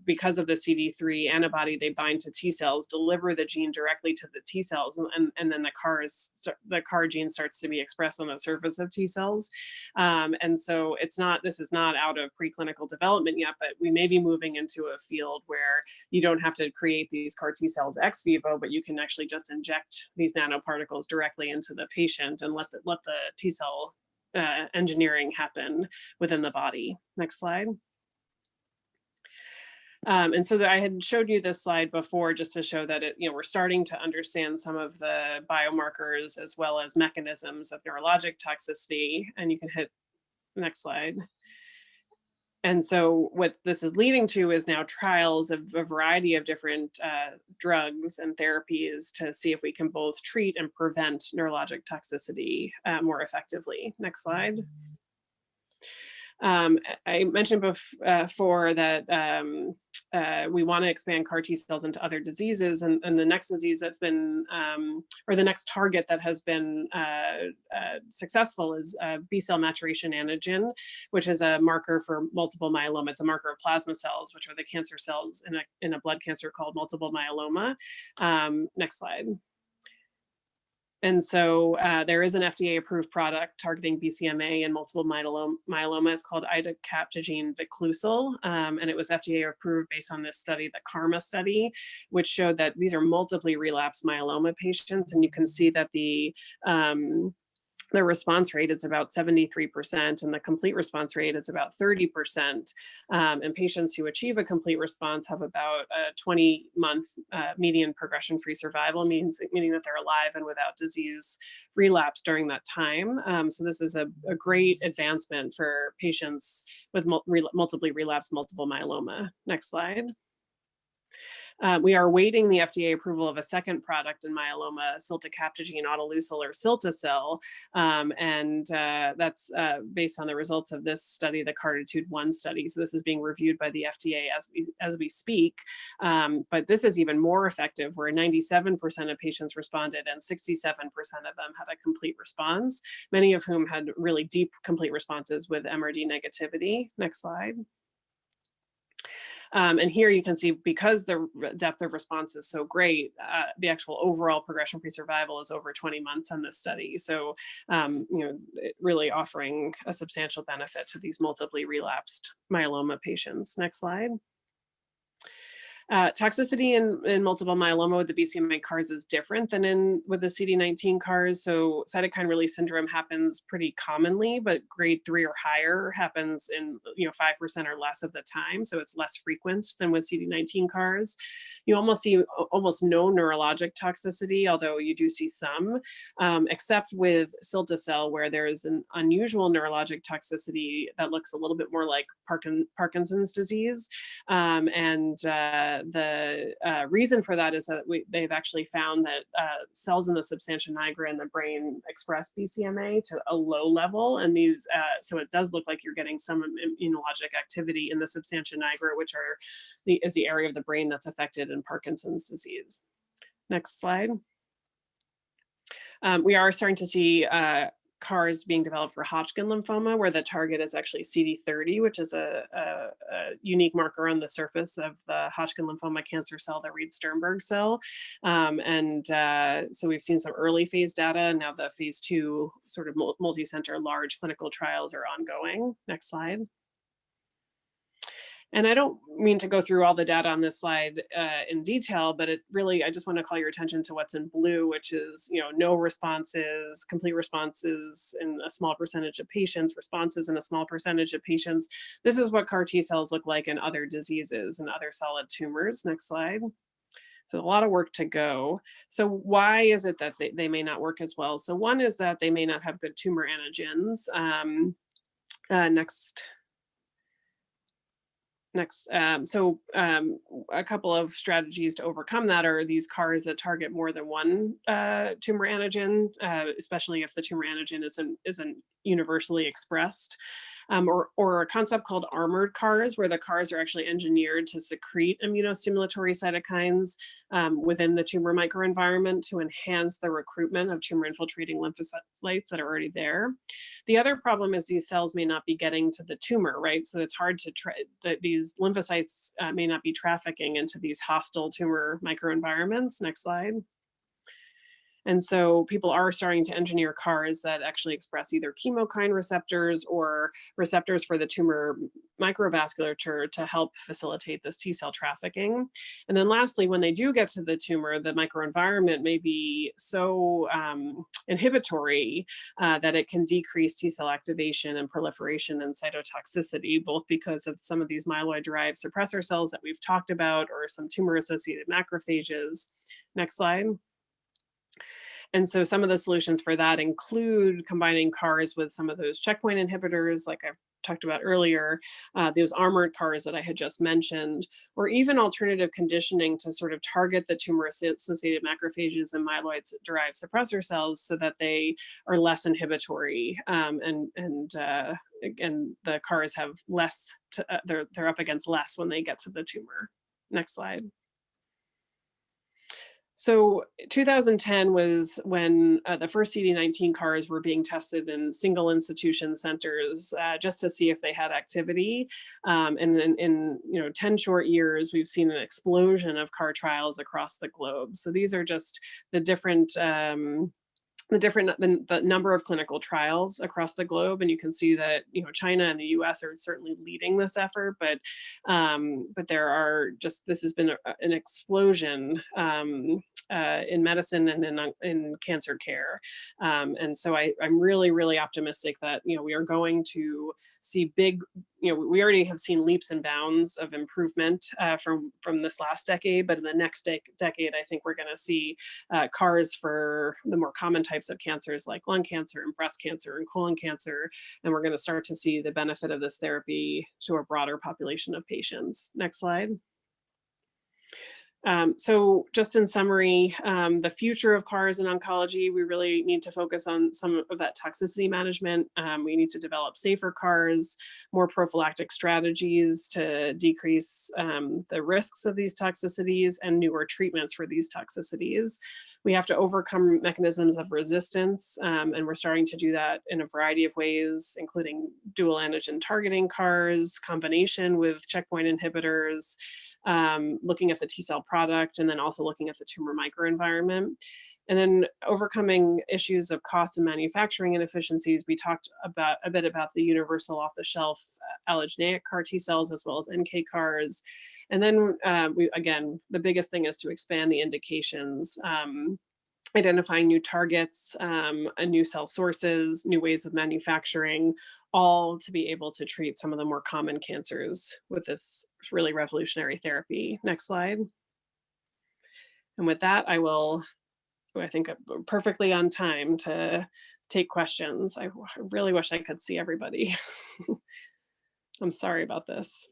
Because of the CD3 antibody, they bind to T cells, deliver the gene directly to the T cells, and, and, and then the CAR is the CAR gene starts to be expressed on the surface of T cells. Um, and so it's not this is not out of preclinical development yet, but we may be moving into a field where you don't have to create these CAR T cells ex vivo, but you can actually just inject these nanoparticles directly into the patient and let the, let the T cell uh, engineering happen within the body. Next slide. Um, and so I had showed you this slide before just to show that it, you know, we're starting to understand some of the biomarkers as well as mechanisms of neurologic toxicity. And you can hit next slide. And so what this is leading to is now trials of a variety of different uh, drugs and therapies to see if we can both treat and prevent neurologic toxicity uh, more effectively. Next slide. Um, I mentioned before uh, that um, uh, we want to expand CAR T cells into other diseases. And, and the next disease that's been, um, or the next target that has been uh, uh, successful is uh, B cell maturation antigen, which is a marker for multiple myeloma. It's a marker of plasma cells, which are the cancer cells in a, in a blood cancer called multiple myeloma. Um, next slide. And so uh, there is an FDA approved product targeting BCMA and multiple myeloma. It's called idacaptogene viclucil, um, and it was FDA approved based on this study, the KARMA study, which showed that these are multiply relapsed myeloma patients. And you can see that the um, the response rate is about 73% and the complete response rate is about 30%. Um, and patients who achieve a complete response have about a 20 month uh, median progression free survival, means, meaning that they're alive and without disease relapse during that time. Um, so this is a, a, great advancement for patients with mul multiply relapsed multiple myeloma. Next slide. Uh, we are awaiting the FDA approval of a second product in myeloma, ciltacabtagene autoleucel or cilta-cel, um, and uh, that's uh, based on the results of this study, the CARTITUDE-1 study. So this is being reviewed by the FDA as we, as we speak, um, but this is even more effective where 97% of patients responded and 67% of them had a complete response, many of whom had really deep complete responses with MRD negativity. Next slide. Um, and here you can see because the depth of response is so great, uh, the actual overall progression-free survival is over 20 months on this study. So, um, you know, really offering a substantial benefit to these multiply relapsed myeloma patients. Next slide. Uh, toxicity in, in multiple myeloma with the BCMA CARs is different than in with the CD19 CARs. So cytokine release syndrome happens pretty commonly, but grade three or higher happens in you know 5% or less of the time. So it's less frequent than with CD19 CARs. You almost see almost no neurologic toxicity, although you do see some, um, except with cilta-cel where there is an unusual neurologic toxicity that looks a little bit more like Parkin Parkinson's disease. Um, and uh, the uh, reason for that is that we, they've actually found that uh, cells in the substantia nigra in the brain express BCMA to a low level. And these, uh, so it does look like you're getting some immunologic activity in the substantia nigra, which are the, is the area of the brain that's affected in Parkinson's disease. Next slide. Um, we are starting to see uh, CARs being developed for Hodgkin lymphoma, where the target is actually CD30, which is a, a, a unique marker on the surface of the Hodgkin lymphoma cancer cell, the Reed-Sternberg cell. Um, and uh, so we've seen some early phase data. Now the phase two sort of multi-center large clinical trials are ongoing. Next slide. And I don't mean to go through all the data on this slide uh, in detail, but it really, I just want to call your attention to what's in blue, which is, you know, no responses, complete responses in a small percentage of patients, responses in a small percentage of patients. This is what CAR T cells look like in other diseases and other solid tumors. Next slide. So a lot of work to go. So why is it that they, they may not work as well? So one is that they may not have good tumor antigens. Um, uh, next next um, so um, a couple of strategies to overcome that are these cars that target more than one uh, tumor antigen uh, especially if the tumor antigen isn't isn't universally expressed um, or, or a concept called armored CARs, where the CARs are actually engineered to secrete immunostimulatory cytokines um, within the tumor microenvironment to enhance the recruitment of tumor infiltrating lymphocytes that are already there. The other problem is these cells may not be getting to the tumor, right? So it's hard to try, that these lymphocytes uh, may not be trafficking into these hostile tumor microenvironments. Next slide. And so people are starting to engineer CARs that actually express either chemokine receptors or receptors for the tumor microvasculature to help facilitate this T cell trafficking. And then lastly, when they do get to the tumor, the microenvironment may be so um, inhibitory uh, that it can decrease T cell activation and proliferation and cytotoxicity, both because of some of these myeloid derived suppressor cells that we've talked about or some tumor associated macrophages. Next slide. And so some of the solutions for that include combining CARs with some of those checkpoint inhibitors, like I've talked about earlier, uh, those armored CARs that I had just mentioned, or even alternative conditioning to sort of target the tumor associated macrophages and myeloid derived suppressor cells so that they are less inhibitory um, and, and, uh, and the CARs have less, to, uh, they're, they're up against less when they get to the tumor. Next slide. So 2010 was when uh, the first CD19 CARs were being tested in single institution centers uh, just to see if they had activity. Um, and in, in you know 10 short years, we've seen an explosion of CAR trials across the globe. So these are just the different um, the different the, the, number of clinical trials across the globe and you can see that you know China and the US are certainly leading this effort but um, but there are just this has been a, an explosion um, uh, in medicine and in, in cancer care. Um, and so I, I'm really really optimistic that you know we are going to see big you know, we already have seen leaps and bounds of improvement uh, from from this last decade, but in the next de decade, I think we're going to see uh, CARs for the more common types of cancers like lung cancer and breast cancer and colon cancer, and we're going to start to see the benefit of this therapy to a broader population of patients. Next slide. Um, so just in summary, um, the future of CARs in oncology, we really need to focus on some of that toxicity management. Um, we need to develop safer CARs, more prophylactic strategies to decrease um, the risks of these toxicities and newer treatments for these toxicities. We have to overcome mechanisms of resistance, um, and we're starting to do that in a variety of ways, including dual antigen targeting CARs, combination with checkpoint inhibitors, um, looking at the T cell product and then also looking at the tumor microenvironment. And then overcoming issues of cost and manufacturing inefficiencies, we talked about a bit about the universal off-the-shelf uh, allogeneic CAR T cells as well as NK CARs. And then uh, we again, the biggest thing is to expand the indications. Um, identifying new targets, um, uh, new cell sources, new ways of manufacturing, all to be able to treat some of the more common cancers with this really revolutionary therapy. Next slide. And with that, I will, I think I'm perfectly on time to take questions. I really wish I could see everybody. I'm sorry about this.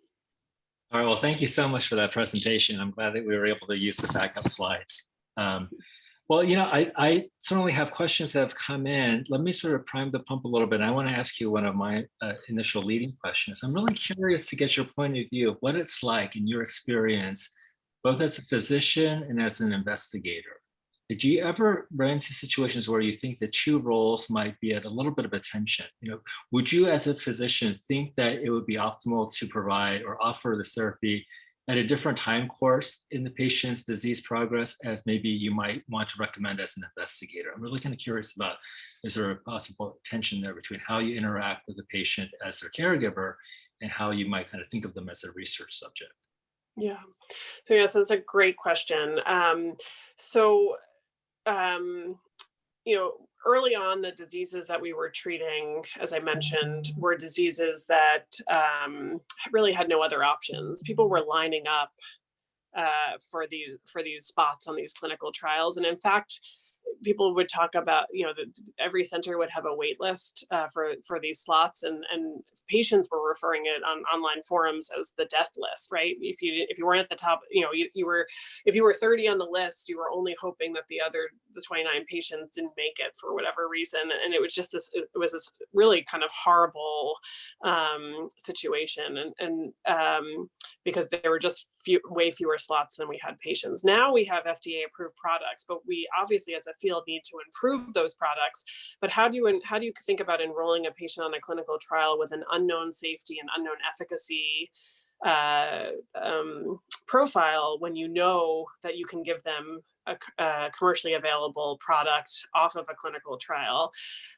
All right, well, thank you so much for that presentation. I'm glad that we were able to use the backup slides. Um, well, you know, I, I certainly have questions that have come in. Let me sort of prime the pump a little bit. I want to ask you one of my uh, initial leading questions. I'm really curious to get your point of view of what it's like in your experience, both as a physician and as an investigator. Did you ever run into situations where you think the two roles might be at a little bit of a tension? You know, would you as a physician think that it would be optimal to provide or offer this therapy at a different time course in the patient's disease progress as maybe you might want to recommend as an investigator? I'm really kind of curious about, is there a possible tension there between how you interact with the patient as their caregiver and how you might kind of think of them as a research subject? Yeah. So yes, that's a great question. Um, so, um, you know, early on, the diseases that we were treating, as I mentioned, were diseases that um, really had no other options. People were lining up uh, for these for these spots on these clinical trials, and in fact, people would talk about you know that every center would have a wait list uh, for for these slots and and patients were referring it on online forums as the death list right? If you if you weren't at the top you know you, you were if you were 30 on the list you were only hoping that the other the 29 patients didn't make it for whatever reason and it was just this it was this really kind of horrible um situation and and um because they were just few way fewer slots than we had patients now we have fda approved products but we obviously as a field need to improve those products. But how do you how do you think about enrolling a patient on a clinical trial with an unknown safety and unknown efficacy uh, um, profile when you know that you can give them a, a, commercially available product off of a clinical trial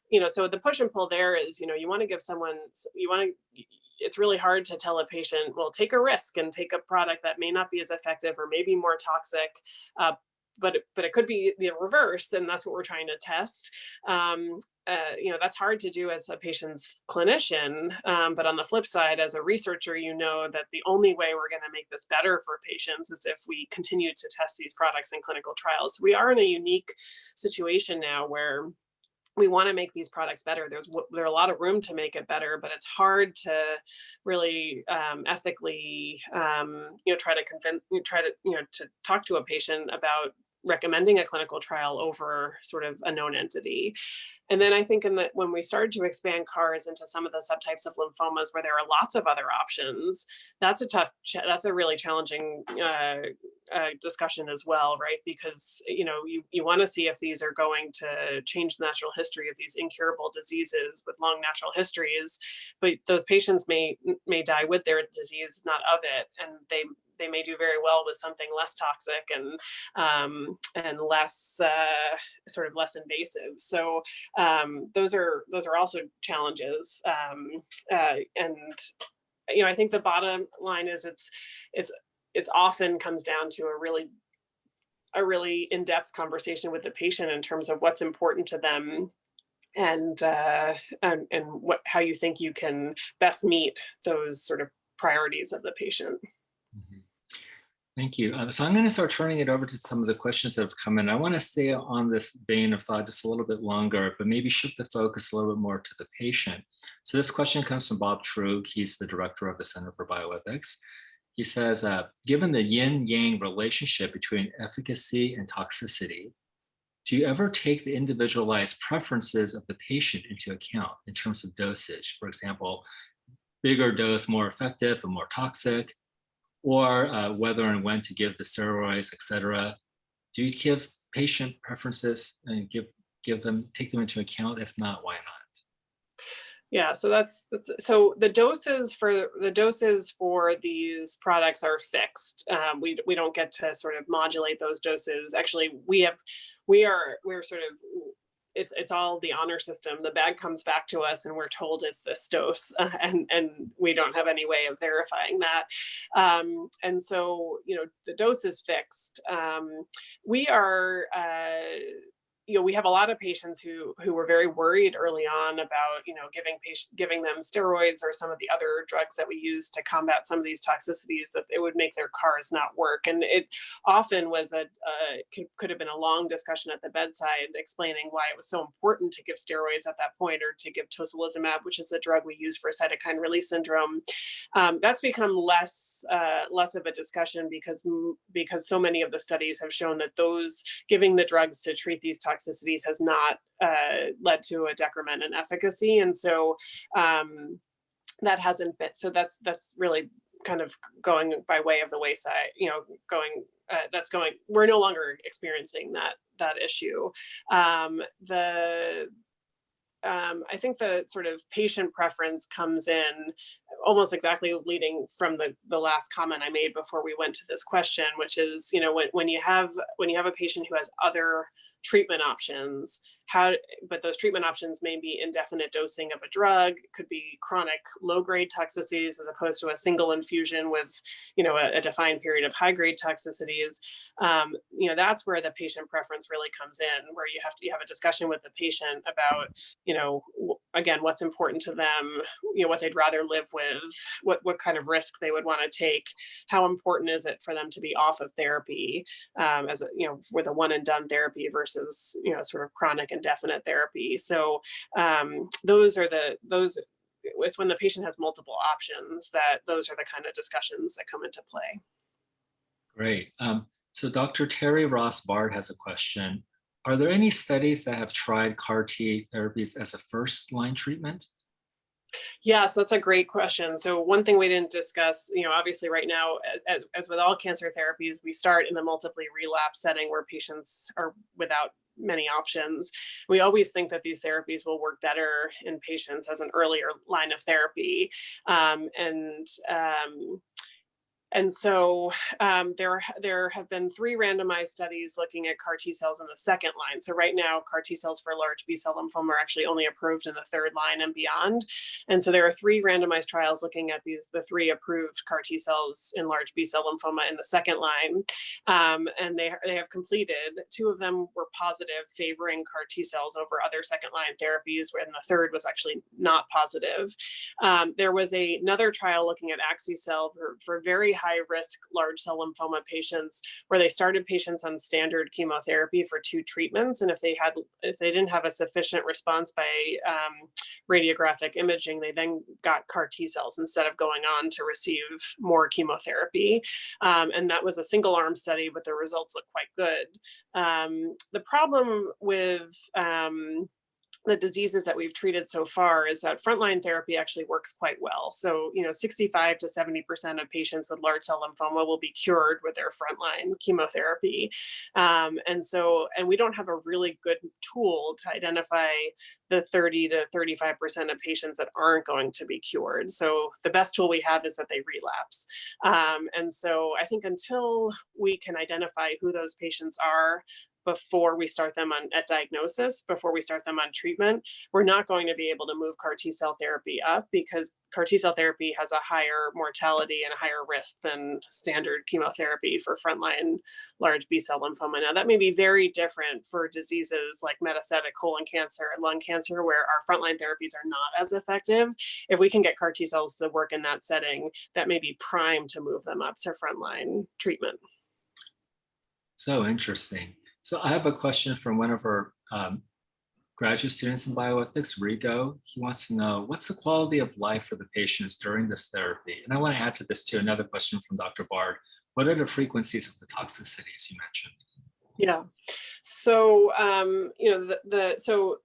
you know so the push and pull there is you know you want to give someone you want to it's really hard to tell a patient well take a risk and take a product that may not be as effective or maybe more toxic uh, but but it could be the reverse, and that's what we're trying to test. Um, uh, you know, that's hard to do as a patient's clinician. Um, but on the flip side, as a researcher, you know that the only way we're going to make this better for patients is if we continue to test these products in clinical trials. We are in a unique situation now where we want to make these products better. There's there's a lot of room to make it better, but it's hard to really um, ethically, um, you know, try to convince, try to, you know, to talk to a patient about recommending a clinical trial over sort of a known entity. And then I think in the, when we started to expand CARs into some of the subtypes of lymphomas where there are lots of other options, that's a tough, that's a really challenging uh, uh, discussion as well, right? Because, you know, you, you want to see if these are going to change the natural history of these incurable diseases with long natural histories, but those patients may may die with their disease, not of it, and they they may do very well with something less toxic and um, and less uh, sort of less invasive. So um, those are those are also challenges. Um, uh, and you know, I think the bottom line is it's it's it's often comes down to a really a really in-depth conversation with the patient in terms of what's important to them and uh, and, and what how you think you can best meet those sort of priorities of the patient. Thank you. Uh, so I'm going to start turning it over to some of the questions that have come in. I want to stay on this vein of thought just a little bit longer, but maybe shift the focus a little bit more to the patient. So this question comes from Bob Truog. He's the director of the Center for Bioethics. He says, uh, given the yin-yang relationship between efficacy and toxicity, do you ever take the individualized preferences of the patient into account in terms of dosage? For example, bigger dose more effective but more toxic, or uh, whether and when to give the steroids, et cetera. Do you give patient preferences and give give them take them into account? If not, why not? Yeah, so that's, that's, so the doses for, the doses for these products are fixed. Um, we, we don't get to sort of modulate those doses. Actually, we have, we are, we're sort of, it's, it's all the honor system. The bag comes back to us and we're told it's this dose uh, and, and we don't have any way of verifying that. Um, and so, you know, the dose is fixed. Um, we are, uh, you know, we have a lot of patients who who were very worried early on about, you know, giving patient giving them steroids or some of the other drugs that we use to combat some of these toxicities that it would make their cars not work. And it often was a, could, could have been a long discussion at the bedside explaining why it was so important to give steroids at that point or to give tocilizumab, which is a drug we use for cytokine release syndrome. Um, that's become less uh, less of a discussion because because so many of the studies have shown that those giving the drugs to treat these toxicities toxicities has not uh, led to a decrement in efficacy. And so um, that hasn't been, so that's, that's really kind of going by way of the wayside, you know, going, uh, that's going, we're no longer experiencing that, that issue. Um, the, um, I think the sort of patient preference comes in almost exactly leading from the, the last comment I made before we went to this question, which is, you know, when, when you have when you have a patient who has other treatment options. How but those treatment options may be indefinite dosing of a drug could be chronic low grade toxicities as opposed to a single infusion with you know a, a defined period of high grade toxicities. Um, you know that's where the patient preference really comes in where you have to you have a discussion with the patient about you know again what's important to them you know what they'd rather live with what what kind of risk they would want to take how important is it for them to be off of therapy um, as a you know with a one and done therapy versus you know sort of chronic indefinite therapy. So um, those are the those it's when the patient has multiple options that those are the kind of discussions that come into play. Great. Um, so Dr. Terry Ross Bard has a question. Are there any studies that have tried CAR T therapies as a first line treatment? Yes, that's a great question. So one thing we didn't discuss, you know, obviously right now, as, as with all cancer therapies, we start in the multiply relapse setting where patients are without many options. We always think that these therapies will work better in patients as an earlier line of therapy. Um, and um, and so um, there, there have been three randomized studies looking at CAR T cells in the second line. So right now, CAR T cells for large B cell lymphoma are actually only approved in the third line and beyond. And so there are three randomized trials looking at these, the three approved CAR T cells in large B cell lymphoma in the second line. Um, and they, they have completed, two of them were positive, favoring CAR T cells over other second line therapies, when the third was actually not positive. Um, there was a, another trial looking at axi-cel for, for very high risk large cell lymphoma patients where they started patients on standard chemotherapy for two treatments. And if they had, if they didn't have a sufficient response by um, radiographic imaging, they then got CAR T cells instead of going on to receive more chemotherapy. Um, and that was a single arm study, but the results look quite good. Um, the problem with um, the diseases that we've treated so far is that frontline therapy actually works quite well. So, you know, 65 to 70% of patients with large cell lymphoma will be cured with their frontline chemotherapy. Um, and so, and we don't have a really good tool to identify the 30 to 35% of patients that aren't going to be cured. So the best tool we have is that they relapse. Um, and so I think until we can identify who those patients are, before we start them on at diagnosis, before we start them on treatment, we're not going to be able to move CAR T cell therapy up because CAR T cell therapy has a higher mortality and a higher risk than standard chemotherapy for frontline large B cell lymphoma. Now that may be very different for diseases like metastatic colon cancer and lung cancer where our frontline therapies are not as effective. If we can get CAR T cells to work in that setting, that may be prime to move them up to frontline treatment. So interesting. So I have a question from one of our um, graduate students in bioethics, Rigo. He wants to know, what's the quality of life for the patients during this therapy? And I want to add to this too, another question from Dr. Bard. What are the frequencies of the toxicities you mentioned? Yeah, so, um, you know, the, the so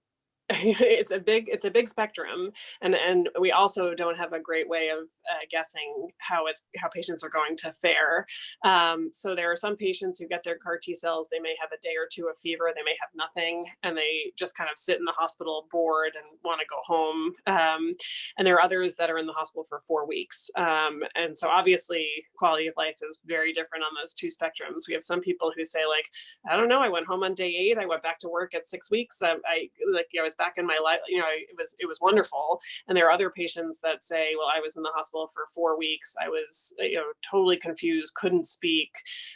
it's a big it's a big spectrum and and we also don't have a great way of uh, guessing how it's how patients are going to fare. Um, so there are some patients who get their car t cells they may have a day or two of fever they may have nothing and they just kind of sit in the hospital bored and want to go home. Um, and there are others that are in the hospital for four weeks. Um, and so obviously quality of life is very different on those two spectrums. We have some people who say like i don't know i went home on day eight i went back to work at six weeks i, I like i was back in my life you know it was it was wonderful. And there are other patients that say well i was in the hospital for four weeks. I was you know totally confused couldn't speak.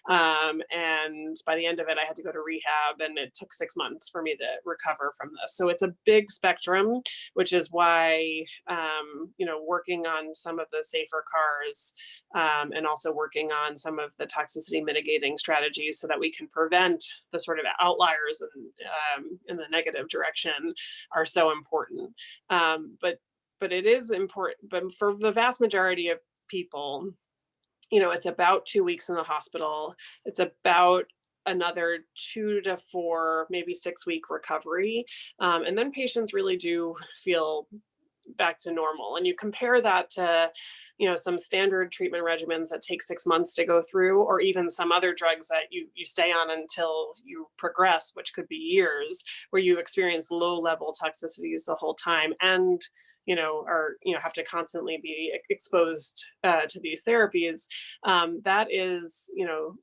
Um, and by the end of it i had to go to rehab and it took six months for me to recover from this. So it's a big spectrum which is why um, you know working on some of the safer cars um, and also working on some of the toxicity mitigating strategies so that we can prevent the sort of outliers in, um, in the negative direction are so important. Um, but but it is important, but for the vast majority of people, you know, it's about two weeks in the hospital. It's about another two to four, maybe six week recovery. Um, and then patients really do feel back to normal. And you compare that to, you know, some standard treatment regimens that take six months to go through, or even some other drugs that you, you stay on until you progress, which could be years, where you experience low level toxicities the whole time and you know, are, you know, have to constantly be exposed uh, to these therapies. Um, that is, you know,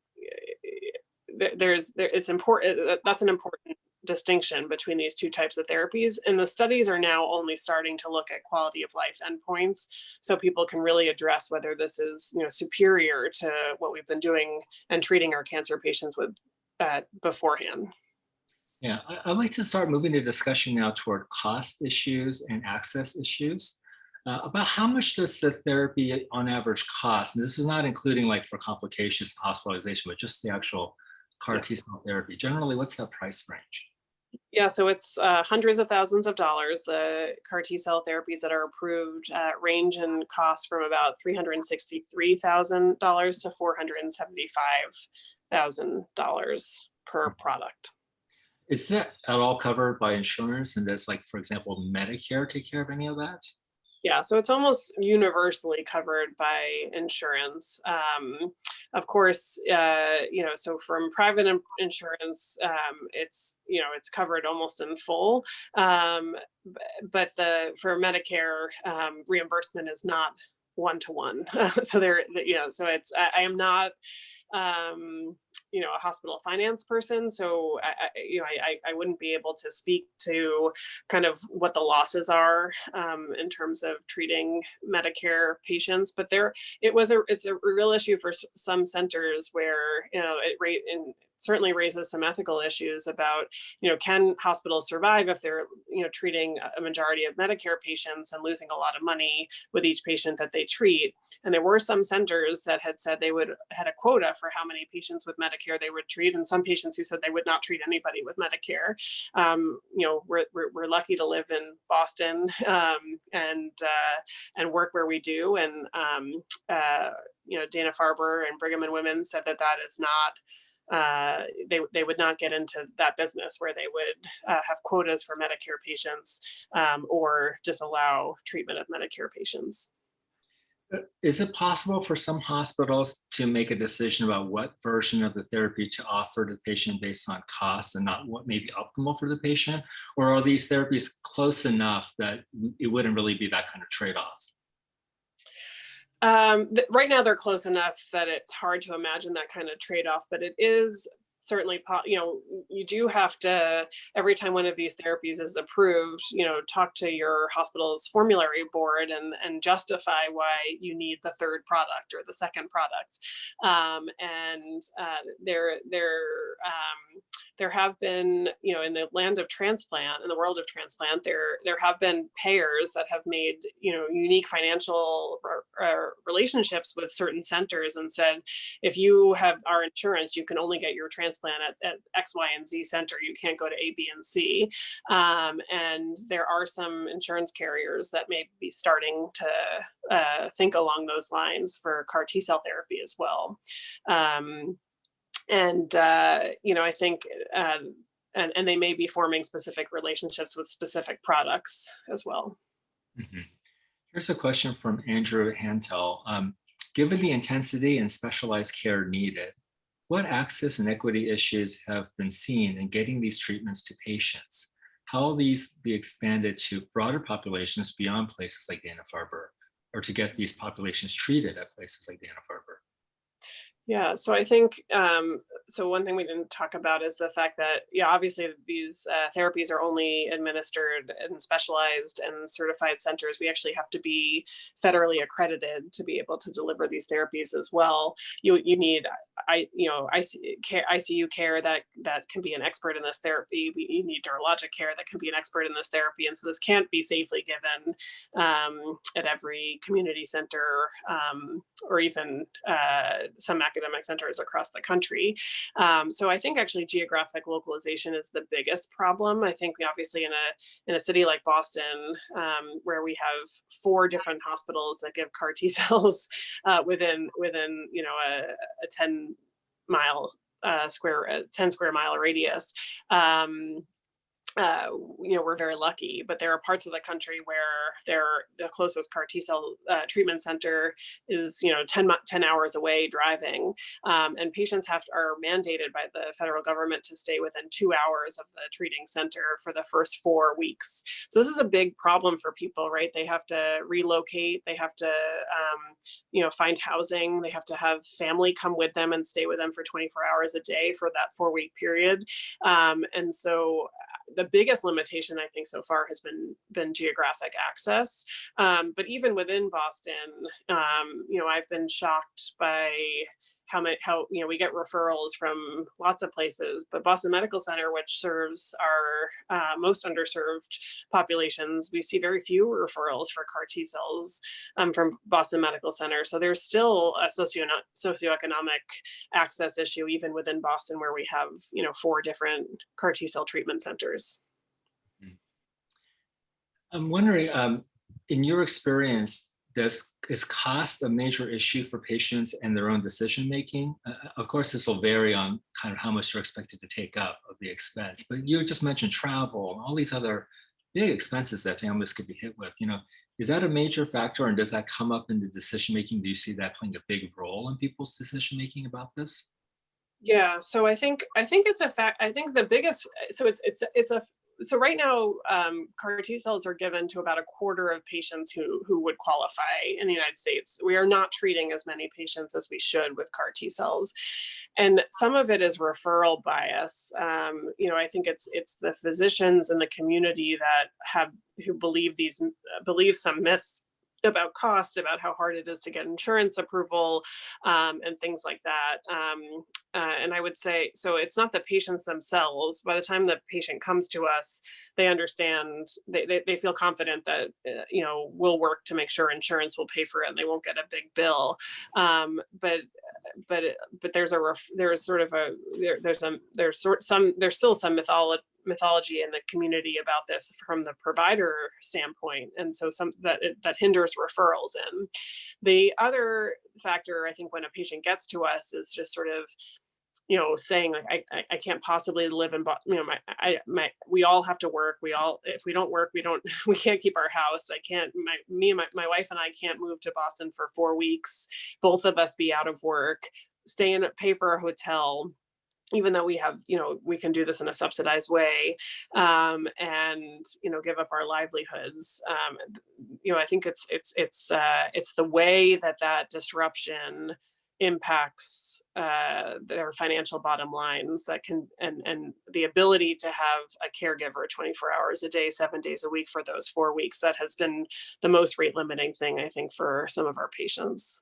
there's, there, it's important, that's an important distinction between these two types of therapies. And the studies are now only starting to look at quality of life endpoints. So people can really address whether this is you know, superior to what we've been doing and treating our cancer patients with uh, beforehand. Yeah, I'd like to start moving the discussion now toward cost issues and access issues. Uh, about how much does the therapy on average cost? And this is not including like for complications, hospitalization, but just the actual CAR T cell therapy. Generally, what's that price range? Yeah, so it's uh, hundreds of thousands of dollars. The CAR T cell therapies that are approved uh, range in cost from about $363,000 to $475,000 per product. Is that at all covered by insurance? And does like, for example, Medicare take care of any of that? Yeah, so it's almost universally covered by insurance. Um, of course, uh, you know, so from private insurance, um, it's, you know, it's covered almost in full. Um, but the for Medicare, um, reimbursement is not one to one. so there, you know, so it's, I, I am not, um, you know, a hospital finance person. So, I, you know, I, I wouldn't be able to speak to kind of what the losses are um, in terms of treating Medicare patients. But there, it was a, it's a real issue for some centers where, you know, it rate in certainly raises some ethical issues about, you know, can hospitals survive if they're, you know, treating a majority of Medicare patients and losing a lot of money with each patient that they treat. And there were some centers that had said they would had a quota for how many patients with Medicare they would treat, and some patients who said they would not treat anybody with Medicare. Um, you know, we're, we're, we're, lucky to live in Boston um, and uh, and work where we do, and um, uh, you know, Dana Farber and Brigham and Women said that that is not uh, they, they would not get into that business where they would uh, have quotas for Medicare patients um, or disallow treatment of Medicare patients. Uh, is it possible for some hospitals to make a decision about what version of the therapy to offer to the patient based on cost and not what may be optimal for the patient? Or are these therapies close enough that it wouldn't really be that kind of trade-off? Um, right now they're close enough that it's hard to imagine that kind of trade-off, but it is certainly, you know, you do have to, every time one of these therapies is approved, you know, talk to your hospital's formulary board and, and justify why you need the third product or the second product. Um, and uh, there, there, um, there have been, you know, in the land of transplant, in the world of transplant, there there have been payers that have made, you know, unique financial relationships with certain centers and said, if you have our insurance, you can only get your transplant at, at X, Y, and Z center. You can't go to A, B, and C. Um, and there are some insurance carriers that may be starting to uh, think along those lines for CAR T cell therapy as well. Um, and, uh, you know, I think, um, and, and they may be forming specific relationships with specific products as well. Mhm. Here's a question from Andrew Hantel. Um, given the intensity and specialized care needed, what access and equity issues have been seen in getting these treatments to patients? How will these be expanded to broader populations beyond places like Dana-Farber, or to get these populations treated at places like Dana-Farber? Yeah, so I think, um, so one thing we didn't talk about is the fact that, yeah, obviously these uh, therapies are only administered in specialized and certified centers. We actually have to be federally accredited to be able to deliver these therapies as well. You, you need, I, you know, IC, care, ICU care that, that can be an expert in this therapy. We you need neurologic care that can be an expert in this therapy. And so this can't be safely given um, at every community center um, or even uh, some academic centers across the country. Um, so I think actually geographic localization is the biggest problem. I think we obviously in a in a city like Boston, um, where we have four different hospitals that give CAR T cells uh, within within you know a, a 10 mile uh, square uh, 10 square mile radius. Um, uh, you know, we're very lucky, but there are parts of the country where the closest CAR T cell uh, treatment center is, you know, 10, 10 hours away driving. Um, and patients have to, are mandated by the federal government to stay within two hours of the treating center for the first four weeks. So this is a big problem for people, right? They have to relocate, they have to, um, you know, find housing, they have to have family come with them and stay with them for 24 hours a day for that four week period. Um, and so the biggest limitation I think so far has been been geographic access. Um, but even within Boston, um, you know, I've been shocked by how much how you know we get referrals from lots of places but boston medical center which serves our uh, most underserved populations we see very few referrals for car t cells um, from boston medical center. So there's still a socio socioeconomic access issue even within boston where we have you know four different car t cell treatment centers. I'm wondering, um, in your experience, does is cost a major issue for patients and their own decision making? Uh, of course, this will vary on kind of how much you're expected to take up of the expense, but you just mentioned travel and all these other big expenses that families could be hit with. You know, is that a major factor, and does that come up in the decision making? Do you see that playing a big role in people's decision making about this? Yeah, so I think I think it's a fact. I think the biggest so it's it's it's a so right now, um, CAR T cells are given to about a quarter of patients who, who would qualify in the United States. We are not treating as many patients as we should with CAR T cells. And some of it is referral bias. Um, you know, I think it's it's the physicians in the community that have who believe these believe some myths about cost, about how hard it is to get insurance approval um, and things like that. Um, uh, and I would say, so it's not the patients themselves. By the time the patient comes to us, they understand, they, they, they feel confident that, uh, you know, we'll work to make sure insurance will pay for it and they won't get a big bill. Um, but, but, but there's a, ref, there's sort of a, there, there's some, there's sort some, there's still some mythology mythology in the community about this from the provider standpoint and so some that that hinders referrals in. The other factor i think when a patient gets to us is just sort of you know saying like i i can't possibly live in you know my i my we all have to work. We all if we don't work we don't we can't keep our house. I can't my me and my, my wife and i can't move to boston for four weeks both of us be out of work stay in pay for a hotel even though we have, you know, we can do this in a subsidized way um, and, you know, give up our livelihoods. Um, you know, I think it's, it's, it's, uh, it's the way that that disruption impacts uh, their financial bottom lines that can, and, and the ability to have a caregiver 24 hours a day, seven days a week for those four weeks, that has been the most rate limiting thing, I think, for some of our patients.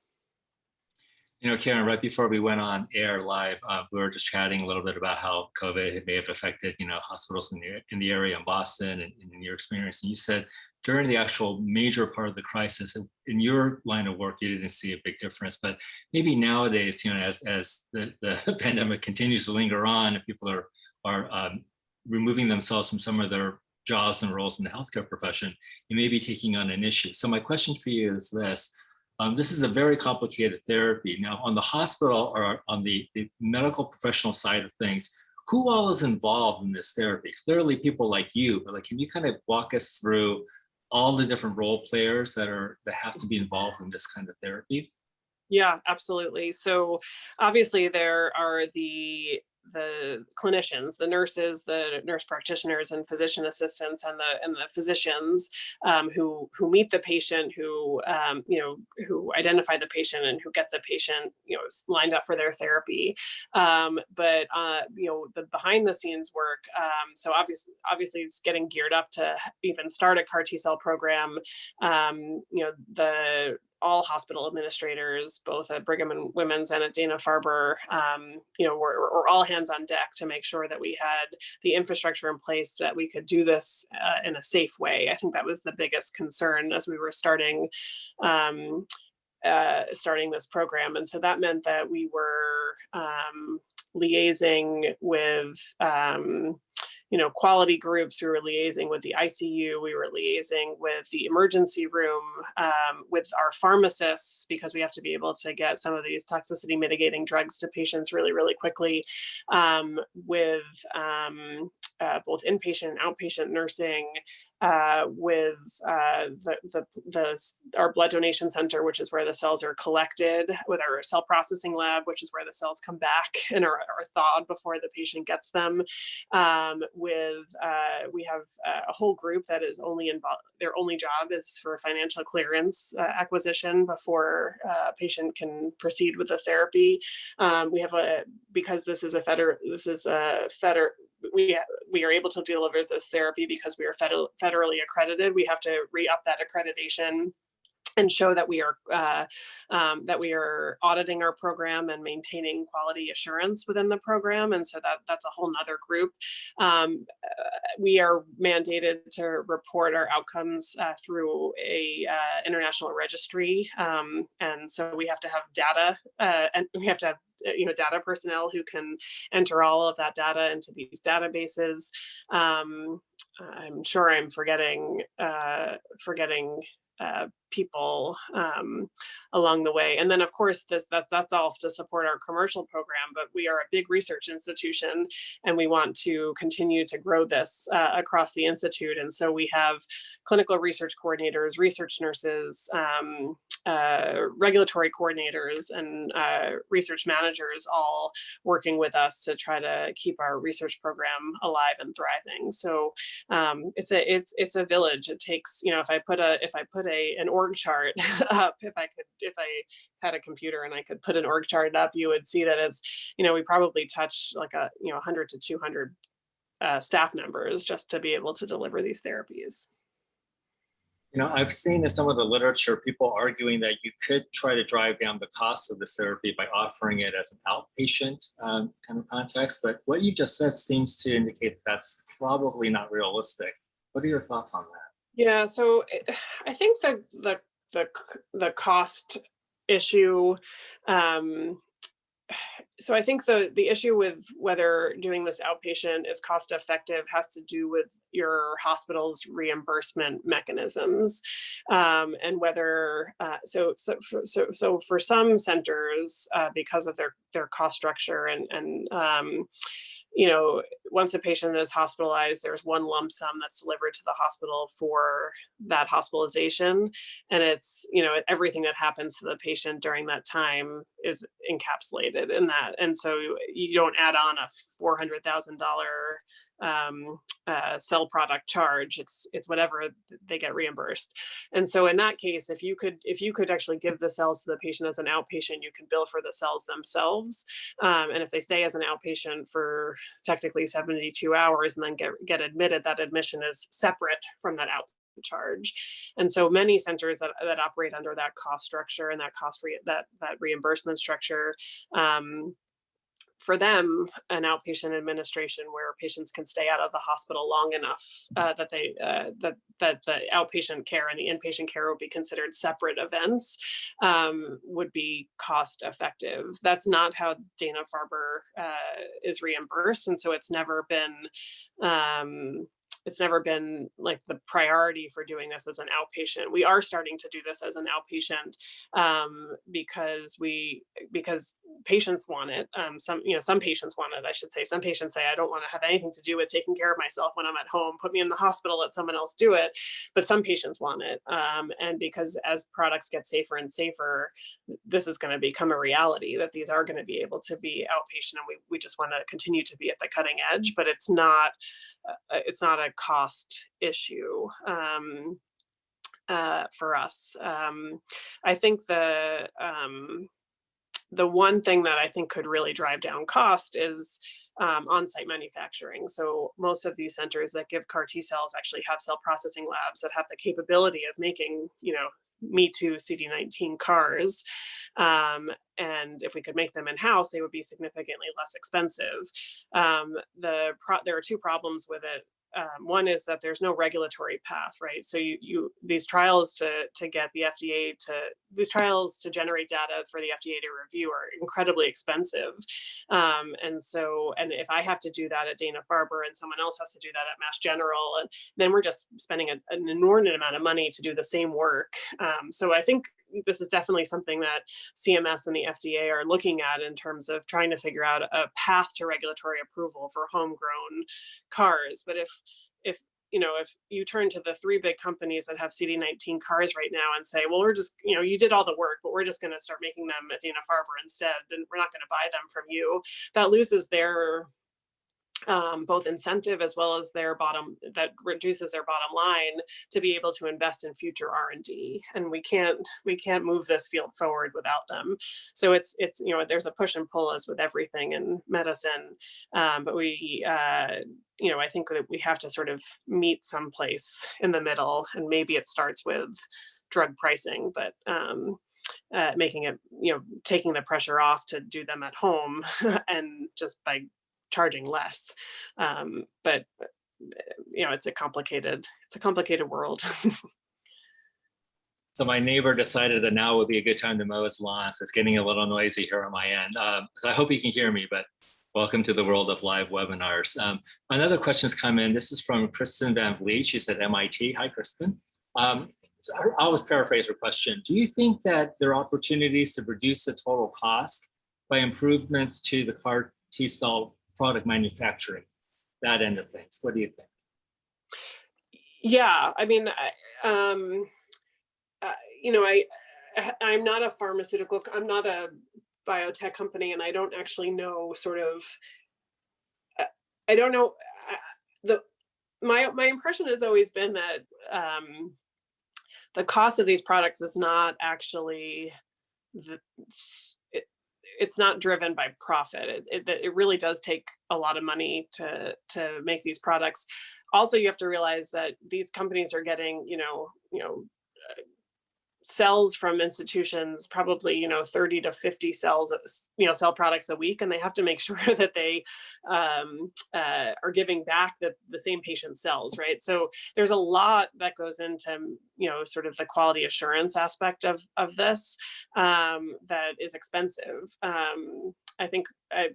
You know, Karen, right before we went on air live, uh, we were just chatting a little bit about how COVID may have affected, you know, hospitals in the, in the area in Boston and, and in your experience. And you said during the actual major part of the crisis, in your line of work, you didn't see a big difference. But maybe nowadays, you know, as, as the, the pandemic continues to linger on and people are, are um, removing themselves from some of their jobs and roles in the healthcare profession, you may be taking on an issue. So my question for you is this, um, this is a very complicated therapy. Now, on the hospital or on the, the medical professional side of things, who all is involved in this therapy? Clearly people like you, but like, can you kind of walk us through all the different role players that are that have to be involved in this kind of therapy? Yeah, absolutely. So obviously there are the the clinicians, the nurses, the nurse practitioners and physician assistants and the and the physicians um, who who meet the patient, who um, you know who identify the patient and who get the patient you know lined up for their therapy. Um, but uh, you know the behind the scenes work. Um, so obviously obviously it's getting geared up to even start a CAR T cell program. Um, you know the all hospital administrators, both at Brigham and Women's and at Dana-Farber, um, you know, we're, we're, all hands on deck to make sure that we had the infrastructure in place that we could do this uh, in a safe way. I think that was the biggest concern as we were starting um, uh, starting this program. And so that meant that we were um, liaising with um, you know, quality groups. We were liaising with the ICU. We were liaising with the emergency room, um, with our pharmacists, because we have to be able to get some of these toxicity mitigating drugs to patients really, really quickly, um, with um, uh, both inpatient and outpatient nursing, uh, with uh, the, the, the, our blood donation center, which is where the cells are collected, with our cell processing lab, which is where the cells come back and are, are thawed before the patient gets them. Um, with, uh, we have a whole group that is only involved, their only job is for financial clearance uh, acquisition before uh, a patient can proceed with the therapy. Um, we have a, because this is a federal, this is a federal, we we are able to deliver this therapy because we are federally accredited. We have to re-up that accreditation and show that we are uh, um, that we are auditing our program and maintaining quality assurance within the program. And so that that's a whole nother group. Um, uh, we are mandated to report our outcomes uh, through a uh, international registry. Um, and so we have to have data uh, and we have to have uh, you know data personnel who can enter all of that data into these databases. Um, I'm sure I'm forgetting forgetting uh, people um, along the way. And then of course, this that, that's all to support our commercial program, but we are a big research institution and we want to continue to grow this uh, across the Institute. And so we have clinical research coordinators, research nurses, um, uh, regulatory coordinators and uh, research managers all working with us to try to keep our research program alive and thriving. So um, it's a it's it's a village. It takes you know if I put a if I put a an org chart up if I could if I had a computer and I could put an org chart up, you would see that it's you know we probably touch like a you know 100 to 200 uh, staff members just to be able to deliver these therapies. You know, I've seen in some of the literature people arguing that you could try to drive down the cost of this therapy by offering it as an outpatient um, kind of context. But what you just said seems to indicate that's probably not realistic. What are your thoughts on that? Yeah, so eh, I think the the the the cost issue um, so I think the the issue with whether doing this outpatient is cost effective has to do with your hospital's reimbursement mechanisms um, and whether uh, so so for, so so for some centers uh, because of their their cost structure and and um, you know, once a patient is hospitalized, there's one lump sum that's delivered to the hospital for that hospitalization. And it's, you know, everything that happens to the patient during that time is encapsulated in that. And so you don't add on a $400,000 um, uh, cell product charge. It's it's whatever they get reimbursed. And so in that case, if you could if you could actually give the cells to the patient as an outpatient, you can bill for the cells themselves. Um, and if they stay as an outpatient for technically 72 hours and then get get admitted, that admission is separate from that out charge. And so many centers that, that operate under that cost structure and that cost re that that reimbursement structure um, for them an outpatient administration where patients can stay out of the hospital long enough uh, that they uh, that that the outpatient care and the inpatient care will be considered separate events um, would be cost effective. That's not how Dana Farber uh, is reimbursed, and so it's never been um, it's never been like the priority for doing this as an outpatient. We are starting to do this as an outpatient um, because we because patients want it. Um, some you know some patients want it. I should say some patients say I don't want to have anything to do with taking care of myself when I'm at home. Put me in the hospital. Let someone else do it. But some patients want it, um, and because as products get safer and safer, this is going to become a reality that these are going to be able to be outpatient, and we we just want to continue to be at the cutting edge. But it's not it's not a cost issue. Um, uh, for us. Um, I think the um, the one thing that I think could really drive down cost is um, on-site manufacturing. So most of these centers that give CAR T cells actually have cell processing labs that have the capability of making, you know, Me Too CD19 CARs. Um, and if we could make them in-house, they would be significantly less expensive. Um, the there are two problems with it um, one is that there's no regulatory path, right? So you, you these trials to to get the FDA to these trials to generate data for the FDA to review are incredibly expensive, um, and so and if I have to do that at Dana Farber and someone else has to do that at Mass General, and then we're just spending a, an inordinate amount of money to do the same work. Um, so I think this is definitely something that CMS and the FDA are looking at in terms of trying to figure out a path to regulatory approval for homegrown cars. But if if you know if you turn to the three big companies that have CD19 cars right now and say, well, we're just you know you did all the work, but we're just going to start making them at Dana Farber instead, and we're not going to buy them from you, that loses their um, both incentive as well as their bottom that reduces their bottom line to be able to invest in future R&D and we can't we can't move this field forward without them. So it's it's you know there's a push and pull as with everything in medicine um, but we uh, you know I think that we have to sort of meet someplace in the middle and maybe it starts with drug pricing but um, uh, making it you know taking the pressure off to do them at home and just by charging less. Um, but uh, you know, it's a complicated, it's a complicated world. So my neighbor decided that now would be a good time to mow his lawn. So it's getting a little noisy here on my end. Um, so I hope you can hear me, but welcome to the world of live webinars. Um, another question's come in. This is from Krystyn Van Vliet. She's at MIT. Hi, Krystyn. Um, so I'll paraphrase her question. Do you think that there are opportunities to reduce the total cost by improvements to the CAR T cell product manufacturing? That end of things. What do you think? yeah, I mean, I- um, uh, you know, I, I'm not a pharmaceutical, I'm not a biotech company and I don't actually know sort of, I don't know, the, my, my impression has always been that um, the cost of these products is not actually the, it's not driven by profit. It, it, it really does take a lot of money to, to make these products. Also, you have to realize that these companies are getting, you know, you know, uh, cells from institutions, probably, you know, 30 to 50 cells, you know, cell products a week, and they have to make sure that they um, uh, are giving back the, the same patient cells, right? So there's a lot that goes into, you know, sort of the quality assurance aspect of, of this um, that is expensive. Um, I think uh,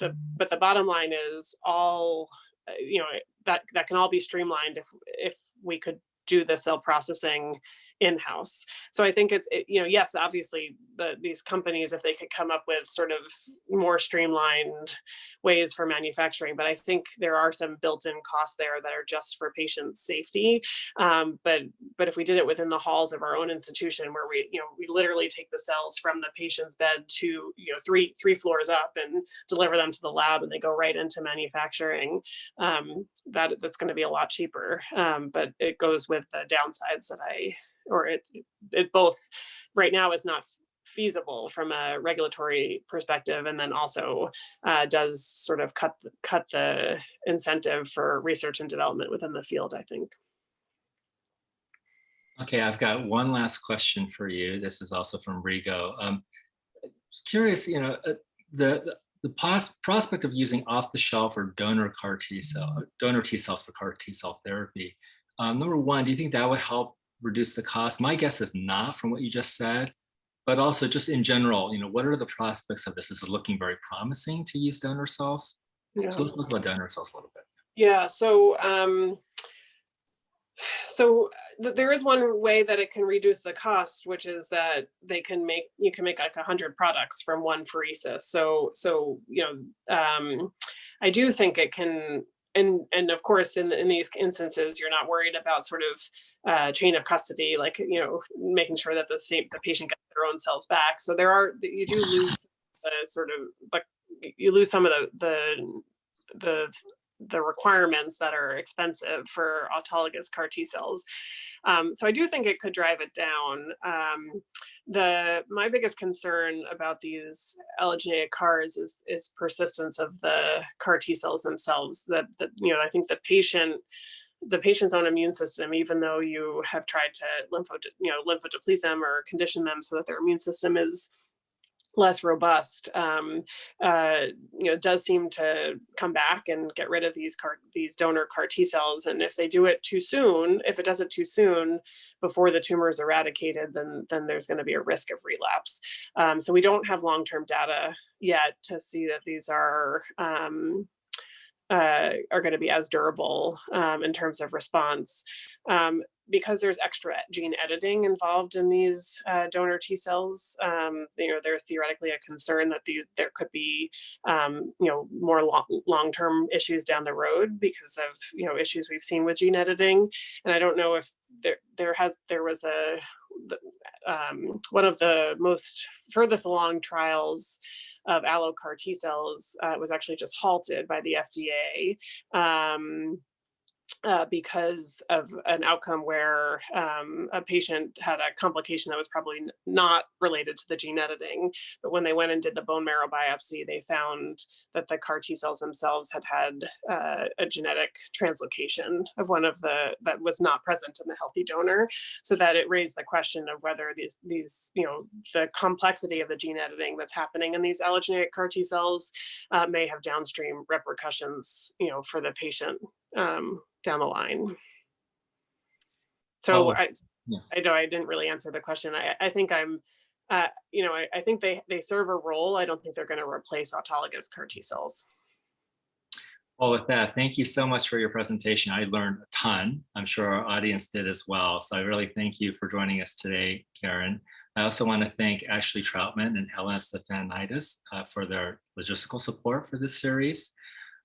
the, but the bottom line is all, uh, you know, that, that can all be streamlined if, if we could do the cell processing in-house. So I think it's, it, you know, yes, obviously the, these companies, if they could come up with sort of more streamlined ways for manufacturing, but I think there are some built-in costs there that are just for patient safety. Um, but, but if we did it within the halls of our own institution where we, you know, we literally take the cells from the patient's bed to, you know, three, three floors up and deliver them to the lab and they go right into manufacturing, um, that, that's gonna be a lot cheaper. Um, but it goes with the downsides that I, or it's, it both, right now is not feasible from a regulatory perspective and then also uh, does sort of cut th- cut the incentive for research and development within the field i think Okay, I've got one last question for you. This is also from Rigo. Um, curious, you know, uh, the the- the prospect of using off-the-shelf or donor CAR T cell, donor T cells for CAR T cell therapy. Um, number one, do you think that would help reduce the cost? My guess is not from what you just said, but also just in general, you know, what are the prospects of this? Is it looking very promising to use donor cells? yeah. So let's look about donor cells a little bit. Yeah, so um so th- there is one way that it can reduce the cost, which is that they can make, you can make like a hundred products from one apheresis. So so, you know, um I do think it can and and of course in in these instances you're not worried about sort of uh chain of custody like you know making sure that the same the patient gets their own cells back. So there are you do lose the sort of like you lose some of the the the the requirements that are expensive for autologous CAR T cells. Um, so I do think it could drive it down. Um, the my biggest concern about these allogeneic CARs is is persistence of the CAR T cells themselves. That that you know I think the patient the patient's own immune system, even though you have tried to lympho you know lymphodeplete them or condition them so that their immune system is less robust, um, uh, you know, does seem to come back and get rid of these CAR, these donor CAR T cells. And if they do it too soon, if it does it too soon before the tumor is eradicated, then then there's going to be a risk of relapse. Um, so we don't have long-term data yet to see that these are um, uh, are going to be as durable um, in terms of response. Um, because there's extra gene editing involved in these uh, donor T cells, um, you know, there's theoretically a concern that the, there could be, um, you know, more long, long-term issues down the road because of, you know, issues we've seen with gene editing. And I don't know if there, there has, there was a, um, one of the most furthest along trials of allo CAR T cells uh, was actually just halted by the FDA. Um, uh, because of an outcome where um, a patient had a complication that was probably not related to the gene editing. But when they went and did the bone marrow biopsy, they found that the CAR T cells themselves had had uh, a genetic translocation of one of the that was not present in the healthy donor. So that it raised the question of whether these these you know the complexity of the gene editing that's happening in these allogeneic CAR T cells uh, may have downstream repercussions you know for the patient um, down the line. So Oh, I, yeah. I know I didn't really answer the question. I, I think I'm, uh, you know, I, I think they, they serve a role. I don't think they're going to replace autologous CAR T cells. Well, with that, thank you so much for your presentation. I learned a ton. I'm sure our audience did as well. So I really thank you for joining us today, Karen. I also want to thank Ashley Troutman and Helen Stefanidis uh, for their logistical support for this series.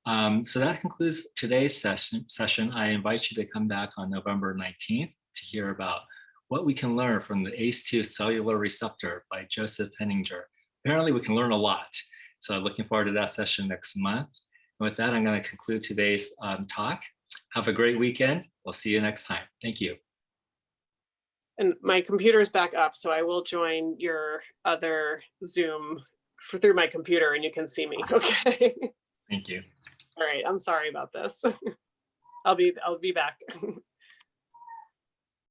Um, so that concludes today's session, session. I invite you to come back on November 19th to hear about what we can learn from the ACE2 cellular receptor by Joseph Henninger. Apparently we can learn a lot. So looking forward to that session next month. And with that, I'm going to conclude today's um, talk. Have a great weekend. We'll see you next time. Thank you. And my computer is back up, so I will join your other Zoom for, through my computer and you can see me, okay? Thank you. All right, I'm sorry about this. I'll be, I'll be back.